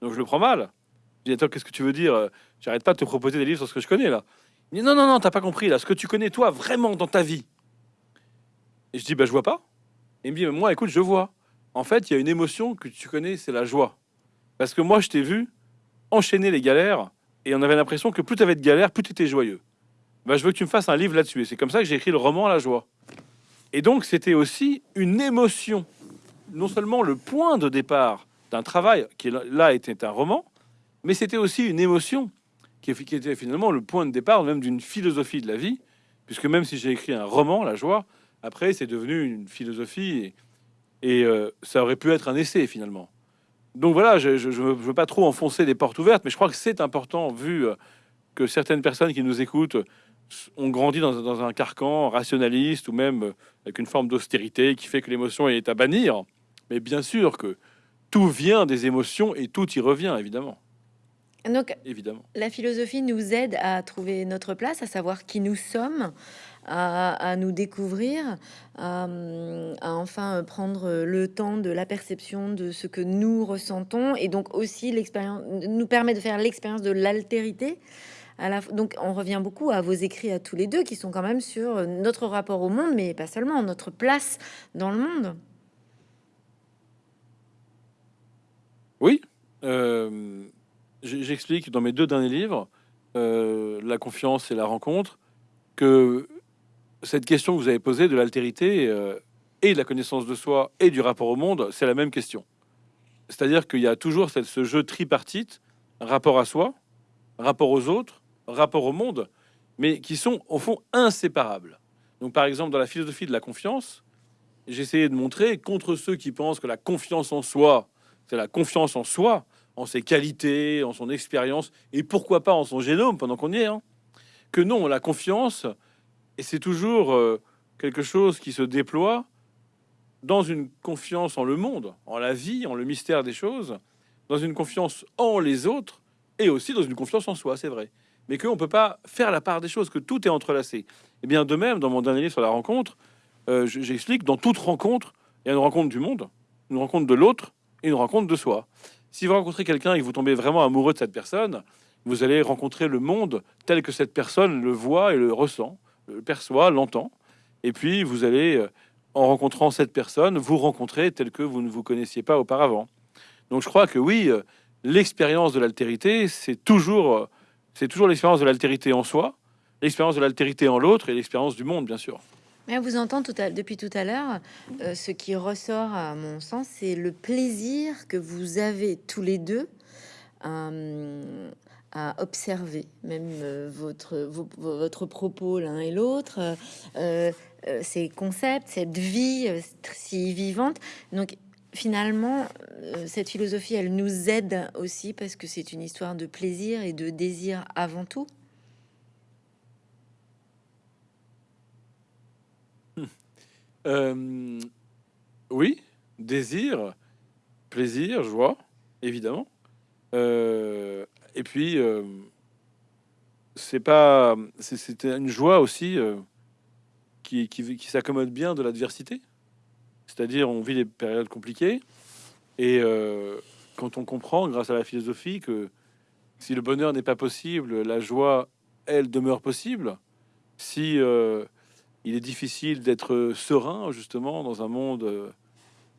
Donc je le prends mal. Je dis attends, qu'est-ce que tu veux dire? J'arrête pas de te proposer des livres sur ce que je connais là. Il dit non, non, non, t'as pas compris là. Ce que tu connais toi vraiment dans ta vie. Et je dis, bah, je vois pas. Et il me dit, moi, écoute, je vois. En fait, il y a une émotion que tu connais, c'est la joie. Parce que moi, je t'ai vu enchaîner les galères, et on avait l'impression que plus tu avais de galères, plus tu étais joyeux. Bah, je veux que tu me fasses un livre là-dessus. Et c'est comme ça que j'ai écrit le roman La joie. Et donc, c'était aussi une émotion. Non seulement le point de départ d'un travail, qui là était un roman, mais c'était aussi une émotion qui était finalement le point de départ même d'une philosophie de la vie, puisque même si j'ai écrit un roman, La joie, après c'est devenu une philosophie et, euh, ça aurait pu être un essai finalement. Donc voilà, je ne veux pas trop enfoncer des portes ouvertes, mais je crois que c'est important, vu euh, que certaines personnes qui nous écoutent ont grandi dans, dans, un carcan rationaliste ou même euh, avec une forme d'austérité qui fait que l'émotion est à bannir. Mais bien sûr que tout vient des émotions et tout y revient, évidemment. Donc, évidemment. la philosophie nous aide à trouver notre place, à savoir qui nous sommes, à, nous découvrir, à, enfin prendre le temps de la perception de ce que nous ressentons, et donc aussi l'expérience nous permet de faire l'expérience de l'altérité. Donc on revient beaucoup à vos écrits à tous les deux qui sont quand même sur notre rapport au monde, mais pas seulement notre place dans le monde. Oui, euh, j'explique dans mes deux derniers livres, euh, La confiance et la rencontre, que cette question que vous avez posée de l'altérité euh, et de la connaissance de soi et du rapport au monde, c'est la même question. C'est-à-dire qu'il y a toujours ce jeu tripartite, rapport à soi, rapport aux autres, rapport au monde, mais qui sont au fond inséparables. Donc par exemple, dans la philosophie de la confiance, j'ai essayé de montrer contre ceux qui pensent que la confiance en soi, c'est la confiance en soi, en ses qualités, en son expérience, et pourquoi pas en son génome pendant qu'on y est, hein. que non, la confiance, et c'est toujours euh, quelque chose qui se déploie dans une confiance en le monde, en la vie, en le mystère des choses, dans une confiance en les autres, et aussi dans une confiance en soi, c'est vrai. Mais qu'on ne peut pas faire la part des choses, que tout est entrelacé. Et eh bien de même, dans mon dernier livre sur la rencontre, euh, j'explique, dans toute rencontre, il y a une rencontre du monde, une rencontre de l'autre, et une rencontre de soi. Si vous rencontrez quelqu'un et que vous tombez vraiment amoureux de cette personne, vous allez rencontrer le monde tel que cette personne le voit et le ressent, le perçoit, l'entend. Et puis vous allez, euh, en rencontrant cette personne, vous rencontrer tel que vous ne vous connaissiez pas auparavant. Donc je crois que oui, euh, l'expérience de l'altérité, c'est toujours, euh, c'est toujours l'expérience de l'altérité en soi, l'expérience de l'altérité en l'autre et l'expérience du monde, bien sûr. Mais vous entend tout à, depuis tout à l'heure, euh, ce qui ressort à mon sens, c'est le plaisir que vous avez tous les deux euh, à observer, même euh, votre, votre propos l'un et l'autre, ces concepts, cette vie si vivante. Donc finalement, cette philosophie, elle nous aide aussi parce que c'est une histoire de plaisir et de désir avant tout. Euh, oui, désir, plaisir, joie, évidemment. Euh, et puis, euh, c'est pas, c'était une joie aussi qui, qui, qui s'accommode bien de l'adversité. C'est-à-dire, on vit des périodes compliquées et quand on comprend, grâce à la philosophie, que si le bonheur n'est pas possible, la joie, elle, demeure possible. Si il est difficile d'être serein, justement, dans un monde euh,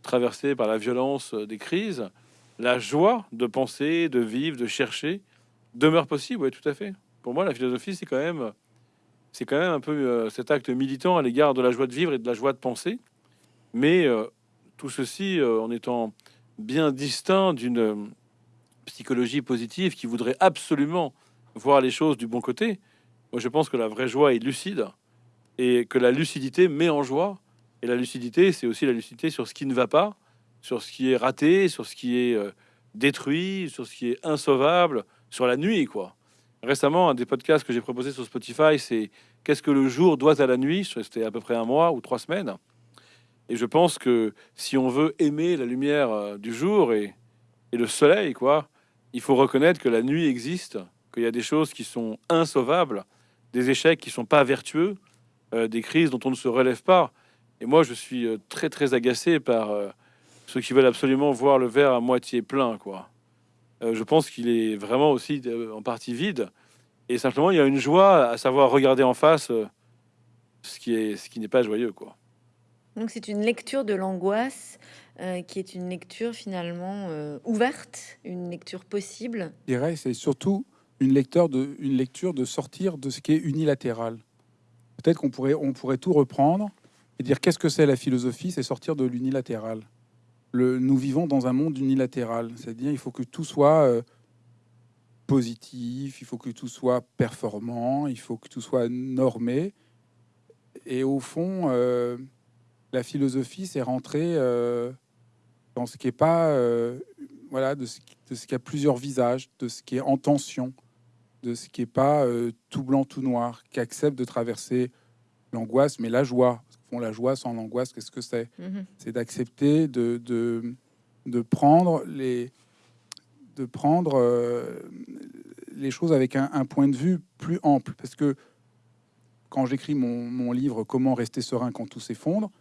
traversé par la violence euh, des crises. La joie de penser, de vivre, de chercher demeure possible, oui, tout à fait. Pour moi, la philosophie, c'est quand même, c'est quand même un peu euh, cet acte militant à l'égard de la joie de vivre et de la joie de penser. Mais tout ceci en étant bien distinct d'une psychologie positive qui voudrait absolument voir les choses du bon côté. Moi, je pense que la vraie joie est lucide et que la lucidité met en joie. Et la lucidité, c'est aussi la lucidité sur ce qui ne va pas, sur ce qui est raté, sur ce qui est euh, détruit, sur ce qui est insauvable, sur la nuit, quoi. Récemment, un des podcasts que j'ai proposé sur Spotify, c'est Qu'est-ce que le jour doit à la nuit? C'était à peu près un mois ou trois semaines. Et je pense que si on veut aimer la lumière euh, du jour et, le soleil, quoi, il faut reconnaître que la nuit existe, qu'il y a des choses qui sont insauvables, des échecs qui sont pas vertueux, euh, des crises dont on ne se relève pas. Et moi, je suis euh, très très agacé par ceux qui veulent absolument voir le verre à moitié plein. Quoi. Je pense qu'il est vraiment aussi en partie vide. Et simplement, il y a une joie à savoir regarder en face ce qui est ce qui n'est pas joyeux. Quoi. Donc c'est une lecture de l'angoisse euh, qui est une lecture finalement euh, ouverte, une lecture possible. Je dirais c'est surtout une lecture de une lecture de sortir de ce qui est unilatéral. Peut-être qu'on pourrait on pourrait tout reprendre et dire qu'est-ce que c'est la philosophie, c'est sortir de l'unilatéral. Nous vivons dans un monde unilatéral, c'est-à-dire il faut que tout soit euh, positif, il faut que tout soit performant, il faut que tout soit normé. Et au fond, euh, la philosophie, c'est rentrer euh, dans ce qui est pas, euh, voilà, de ce, de ce qui a plusieurs visages, de ce qui est en tension, de ce qui est pas tout blanc, tout noir, qui accepte de traverser l'angoisse, mais la joie. Fond, la joie sans l'angoisse, qu'est-ce que c'est Mhm. C'est d'accepter de, de, de prendre les de prendre euh, les choses avec un, un point de vue plus ample. Parce que quand j'écris mon, mon livre Comment rester serein quand tout s'effondre,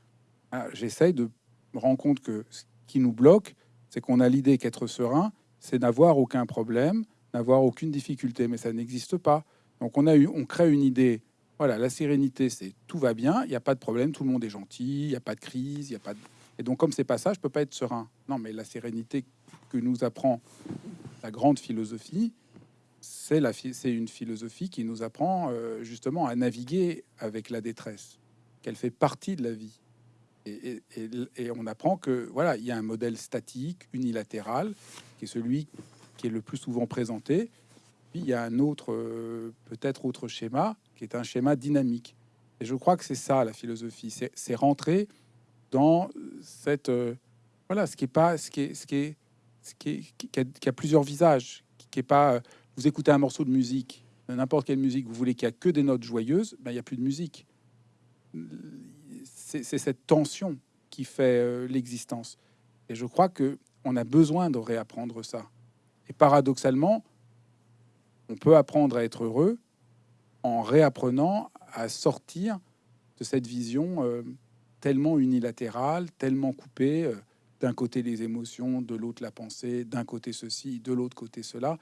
ah, j'essaye de me rendre compte que ce qui nous bloque, c'est qu'on a l'idée qu'être serein, c'est n'avoir aucun problème, n'avoir aucune difficulté, mais ça n'existe pas. Donc on a eu, on crée une idée. Voilà, la sérénité, c'est tout va bien, il n'y a pas de problème, tout le monde est gentil, il n'y a pas de crise, il y a pas de... Et donc comme c'est pas ça, je peux pas être serein. Non, mais la sérénité que nous apprend la grande philosophie, c'est c'est une philosophie qui nous apprend euh, justement à naviguer avec la détresse, qu'elle fait partie de la vie. Et on apprend que voilà, il y a un modèle statique, unilatéral, qui est celui qui est le plus souvent présenté. Puis il y a un autre, euh, peut-être autre schéma, qui est un schéma dynamique. Et je crois que c'est ça la philosophie, c'est rentrer dans cette euh, voilà, ce qui est pas, ce qui est, ce qui est, ce qui, a, plusieurs visages, qui, est pas. euh, Vous écoutez un morceau de musique, n'importe quelle musique, vous voulez qu'il y a que des notes joyeuses, ben il y a plus de musique. C'est cette tension qui fait euh, l'existence. Et je crois que on a besoin de réapprendre ça. Et paradoxalement, on peut apprendre à être heureux en réapprenant à sortir de cette vision euh, tellement unilatérale, tellement coupée. euh, d'un côté les émotions, de l'autre la pensée, d'un côté ceci, de l'autre côté cela.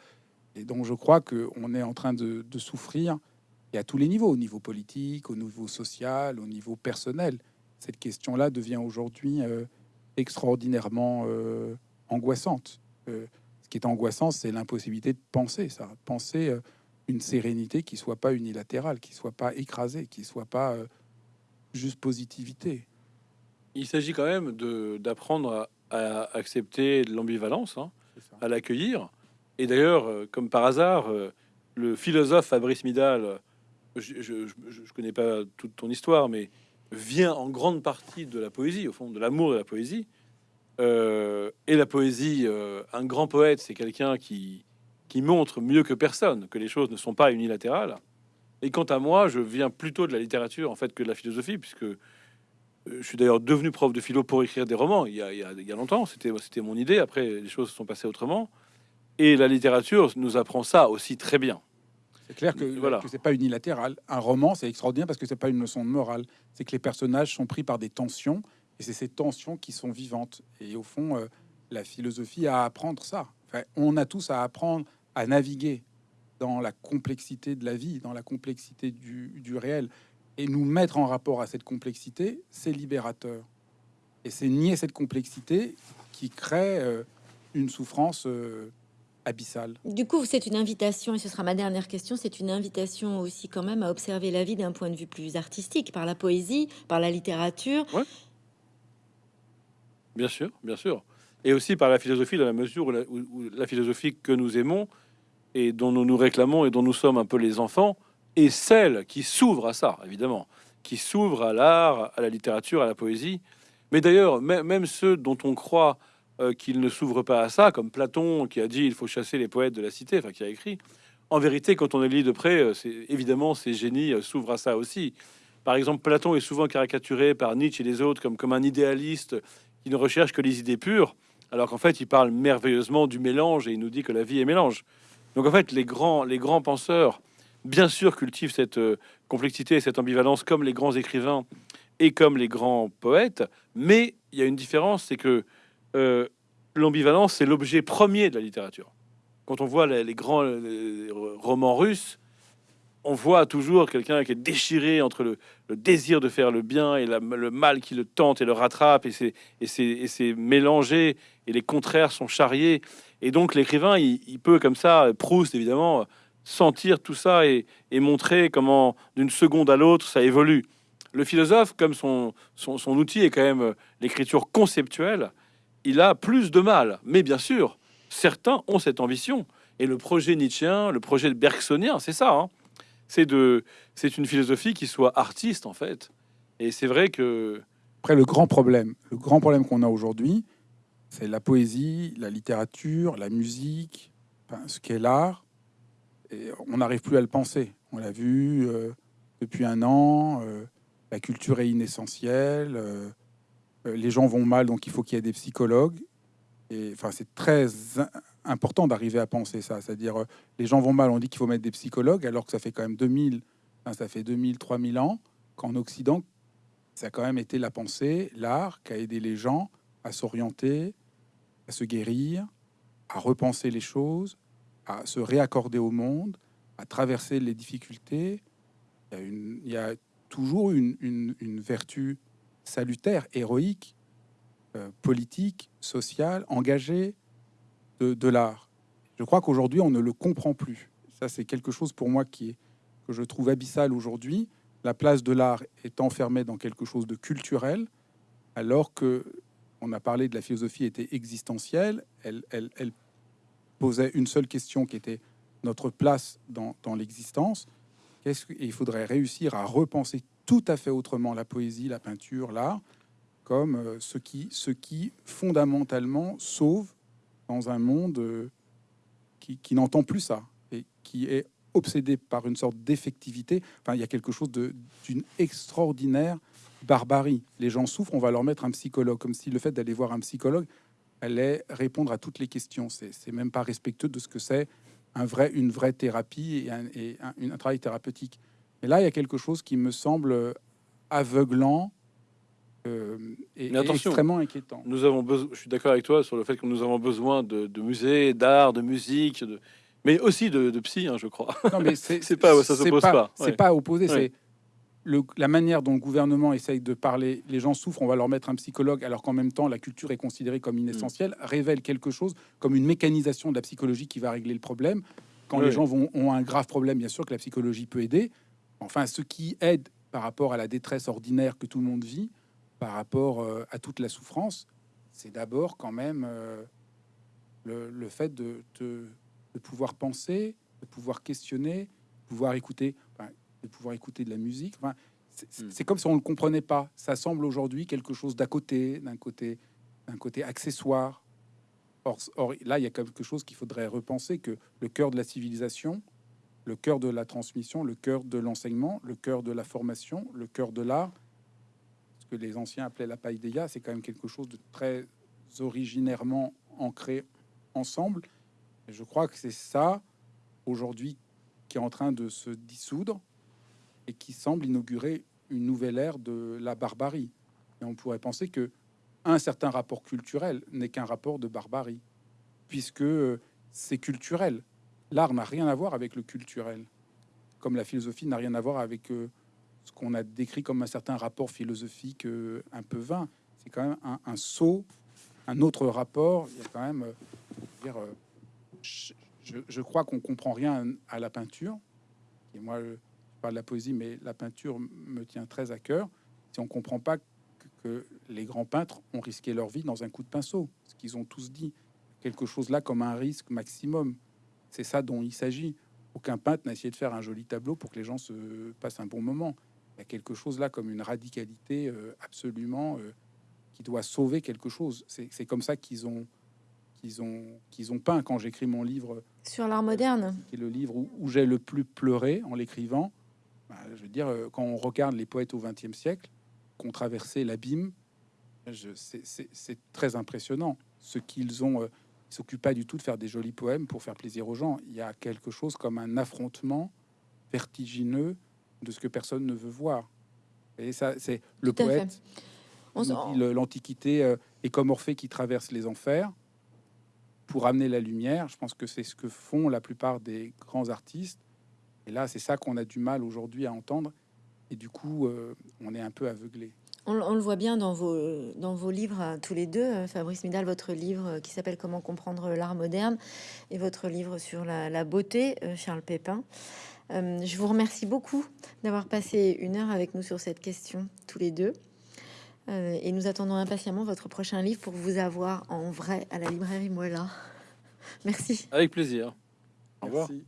Et donc je crois qu'on est en train de, souffrir, et à tous les niveaux, au niveau politique, au niveau social, au niveau personnel. Cette question-là devient aujourd'hui euh, extraordinairement angoissante. Ce qui est angoissant, c'est l'impossibilité de penser ça. Penser une sérénité qui soit pas unilatérale, qui soit pas écrasée, qui soit pas euh, juste positivité. Il s'agit quand même de- d'apprendre à, à accepter l'ambivalence, hein, à l'accueillir. Et d'ailleurs, euh, comme par hasard, euh, le philosophe Fabrice Midal, je, je, je- je connais pas toute ton histoire, mais vient en grande partie de la poésie, au fond, de l'amour de la poésie. Euh, et la poésie, euh, un grand poète, c'est quelqu'un qui, qui montre mieux que personne que les choses ne sont pas unilatérales. Et quant à moi, je viens plutôt de la littérature en fait que de la philosophie, puisque euh, je suis d'ailleurs devenu prof de philo pour écrire des romans il y a, il y a- il y a longtemps. C'était c'était mon idée. Après, les choses se sont passées autrement. Et la littérature nous apprend ça aussi très bien. C'est clair que, Voilà. que c'est pas unilatéral. Un roman, c'est extraordinaire parce que c'est pas une leçon de morale. C'est que les personnages sont pris par des tensions et c'est ces tensions qui sont vivantes. Et au fond, euh, la philosophie a à apprendre ça. Enfin, on a tous à apprendre à naviguer dans la complexité de la vie, dans la complexité du, du réel. Et nous mettre en rapport à cette complexité, c'est libérateur. Et c'est nier cette complexité qui crée euh, une souffrance euh, abyssale. Du coup, c'est une invitation, et ce sera ma dernière question, c'est une invitation aussi quand même à observer la vie d'un point de vue plus artistique, par la poésie, par la littérature. Bien sûr, bien sûr. Et aussi par la philosophie, dans la mesure où la, où- où la philosophie que nous aimons et dont nous nous réclamons et dont nous sommes un peu les enfants, est celle qui s'ouvre à ça, évidemment, qui s'ouvre à l'art, à la littérature, à la poésie. Mais d'ailleurs, mê- même ceux dont on croit euh, qu'ils ne s'ouvrent pas à ça, comme Platon qui a dit il faut chasser les poètes de la cité, enfin qui a écrit. En vérité, quand on les lit de près, euh, c'est évidemment ces génies euh, s'ouvrent à ça aussi. Par exemple, Platon est souvent caricaturé par Nietzsche et les autres comme, comme un idéaliste qui ne recherche que les idées pures, alors qu'en fait, il parle merveilleusement du mélange et il nous dit que la vie est mélange. Donc en fait, les grands, les grands penseurs, bien sûr, cultivent cette euh, complexité et cette ambivalence comme les grands écrivains et comme les grands poètes, mais il y a une différence, c'est que euh, l'ambivalence, c'est l'objet premier de la littérature. Quand on voit les, grands romans russes, on voit toujours quelqu'un qui est déchiré entre le, désir de faire le bien et le mal qui le tente et le rattrape, et c'est mélangé, et les contraires sont charriés. Et donc l'écrivain, il, peut comme ça, Proust évidemment, sentir tout ça et, montrer comment d'une seconde à l'autre ça évolue. Le philosophe, comme son, son, outil est quand même l'écriture conceptuelle, il a plus de mal. Mais bien sûr, certains ont cette ambition. Et le projet nietzschéen, le projet bergsonien, c'est ça. Hein c'est de, c'est une philosophie qui soit artiste en fait. Et c'est vrai que après le grand problème, le grand problème qu'on a aujourd'hui, c'est la poésie, la littérature, la musique, ce qu'est l'art. Et on n'arrive plus à le penser. On l'a vu euh, depuis un an. Euh, la culture est inessentielle. Euh, les gens vont mal, donc il faut qu'il y ait des psychologues. Et enfin, c'est très important d'arriver à penser ça. C'est-à-dire, les gens vont mal, on dit qu'il faut mettre des psychologues, alors que ça fait quand même 2000, ça fait 2000, 3000 ans qu'en Occident, ça a quand même été la pensée, l'art qui a aidé les gens à s'orienter, à se guérir, à repenser les choses, à se réaccorder au monde, à traverser les difficultés. Il y a, toujours une, vertu salutaire, héroïque, euh, politique, sociale, engagée, de, l'art. Je crois qu'aujourd'hui, on ne le comprend plus. Ça, c'est quelque chose pour moi qui est, que je trouve abyssal aujourd'hui. La place de l'art est enfermée dans quelque chose de culturel, alors que on a parlé de la philosophie était existentielle. Elle, posait une seule question qui était notre place dans, l'existence. Qu'est-ce qu'il faudrait réussir à repenser tout à fait autrement la poésie, la peinture, l'art, comme euh, ce qui, qui fondamentalement sauve dans un monde euh, qui, n'entend plus ça et qui est obsédé par une sorte d'effectivité. Enfin, il y a quelque chose d'une extraordinaire barbarie. Les gens souffrent, on va leur mettre un psychologue, comme si le fait d'aller voir un psychologue allait répondre à toutes les questions. C'est même pas respectueux de ce que c'est un vrai, une vraie thérapie et, un, et un, travail thérapeutique. Mais là, il y a quelque chose qui me semble aveuglant euh, et, extrêmement inquiétant. Nous avons besoin, je suis d'accord avec toi sur le fait que nous avons besoin de, musées, d'art, de musique, de, mais aussi de, psy, hein, je crois. Non, mais [laughs] c'est pas, ça s'oppose pas. C'est pas opposé, la manière dont le gouvernement essaye de parler. Les gens souffrent, on va leur mettre un psychologue, alors qu'en même temps la culture est considérée comme inessentielle, révèle quelque chose comme une mécanisation de la psychologie qui va régler le problème. Quand les gens vont, ont un grave problème, bien sûr que la psychologie peut aider. Enfin, ce qui aide par rapport à la détresse ordinaire que tout le monde vit, par rapport euh, à toute la souffrance, c'est d'abord quand même euh, le, fait de, de, pouvoir penser, de pouvoir questionner, de pouvoir écouter, de pouvoir écouter de la musique. Enfin, hmm. c'est comme si on ne le comprenait pas. Ça semble aujourd'hui quelque chose d'à côté, d'un côté, d'un côté accessoire. Or, or, là, il y a quelque chose qu'il faudrait repenser que le cœur de la civilisation, le cœur de la transmission, le cœur de l'enseignement, le cœur de la formation, le cœur de l'art, que les anciens appelaient la païdéia, c'est quand même quelque chose de très originairement ancré ensemble. Et je crois que c'est ça, aujourd'hui, qui est en train de se dissoudre et qui semble inaugurer une nouvelle ère de la barbarie. Et on pourrait penser que un certain rapport culturel n'est qu'un rapport de barbarie, puisque c'est culturel. L'art n'a rien à voir avec le culturel, comme la philosophie n'a rien à voir avec euh, ce qu'on a décrit comme un certain rapport philosophique euh, un peu vain. C'est quand même un, saut, un autre rapport. Il y a quand même, euh, euh, je, crois qu'on comprend rien à la peinture. Et moi, de la poésie, mais la peinture me tient très à cœur. Si on comprend pas que, les grands peintres ont risqué leur vie dans un coup de pinceau, ce qu'ils ont tous dit, quelque chose là comme un risque maximum. C'est ça dont il s'agit. Aucun peintre n'a essayé de faire un joli tableau pour que les gens se passent un bon moment. Il y a quelque chose là comme une radicalité euh, absolument euh, qui doit sauver quelque chose. C'est comme ça qu'ils ont qu'ils ont qu'ils ont peint quand j'écris mon livre sur l'art moderne, qui est le livre où, j'ai le plus pleuré en l'écrivant. Bah, je veux dire, euh, quand on regarde les poètes au XXe siècle, qui ont traversé l'abîme, c'est très impressionnant. Ce qu'ils ont, ils s'occupent pas du tout de faire des jolis poèmes pour faire plaisir aux gens. Il y a quelque chose comme un affrontement vertigineux de ce que personne ne veut voir. Et ça, c'est le poète. L'Antiquité euh, est comme Orphée qui traverse les enfers pour amener la lumière. Je pense que c'est ce que font la plupart des grands artistes. Et là, c'est ça qu'on a du mal aujourd'hui à entendre. Et du coup, euh, on est un peu aveuglé. On, on le voit bien dans vos, dans vos livres à tous les deux, euh, Fabrice Midal, votre livre euh, qui s'appelle Comment comprendre l'art moderne et votre livre sur la, la beauté, euh, Charles Pépin. Euh, je vous remercie beaucoup d'avoir passé une heure avec nous sur cette question, tous les deux. Euh, et nous attendons impatiemment votre prochain livre pour vous avoir en vrai à la librairie Moella. [laughs] Merci. Avec plaisir. Au revoir. Merci.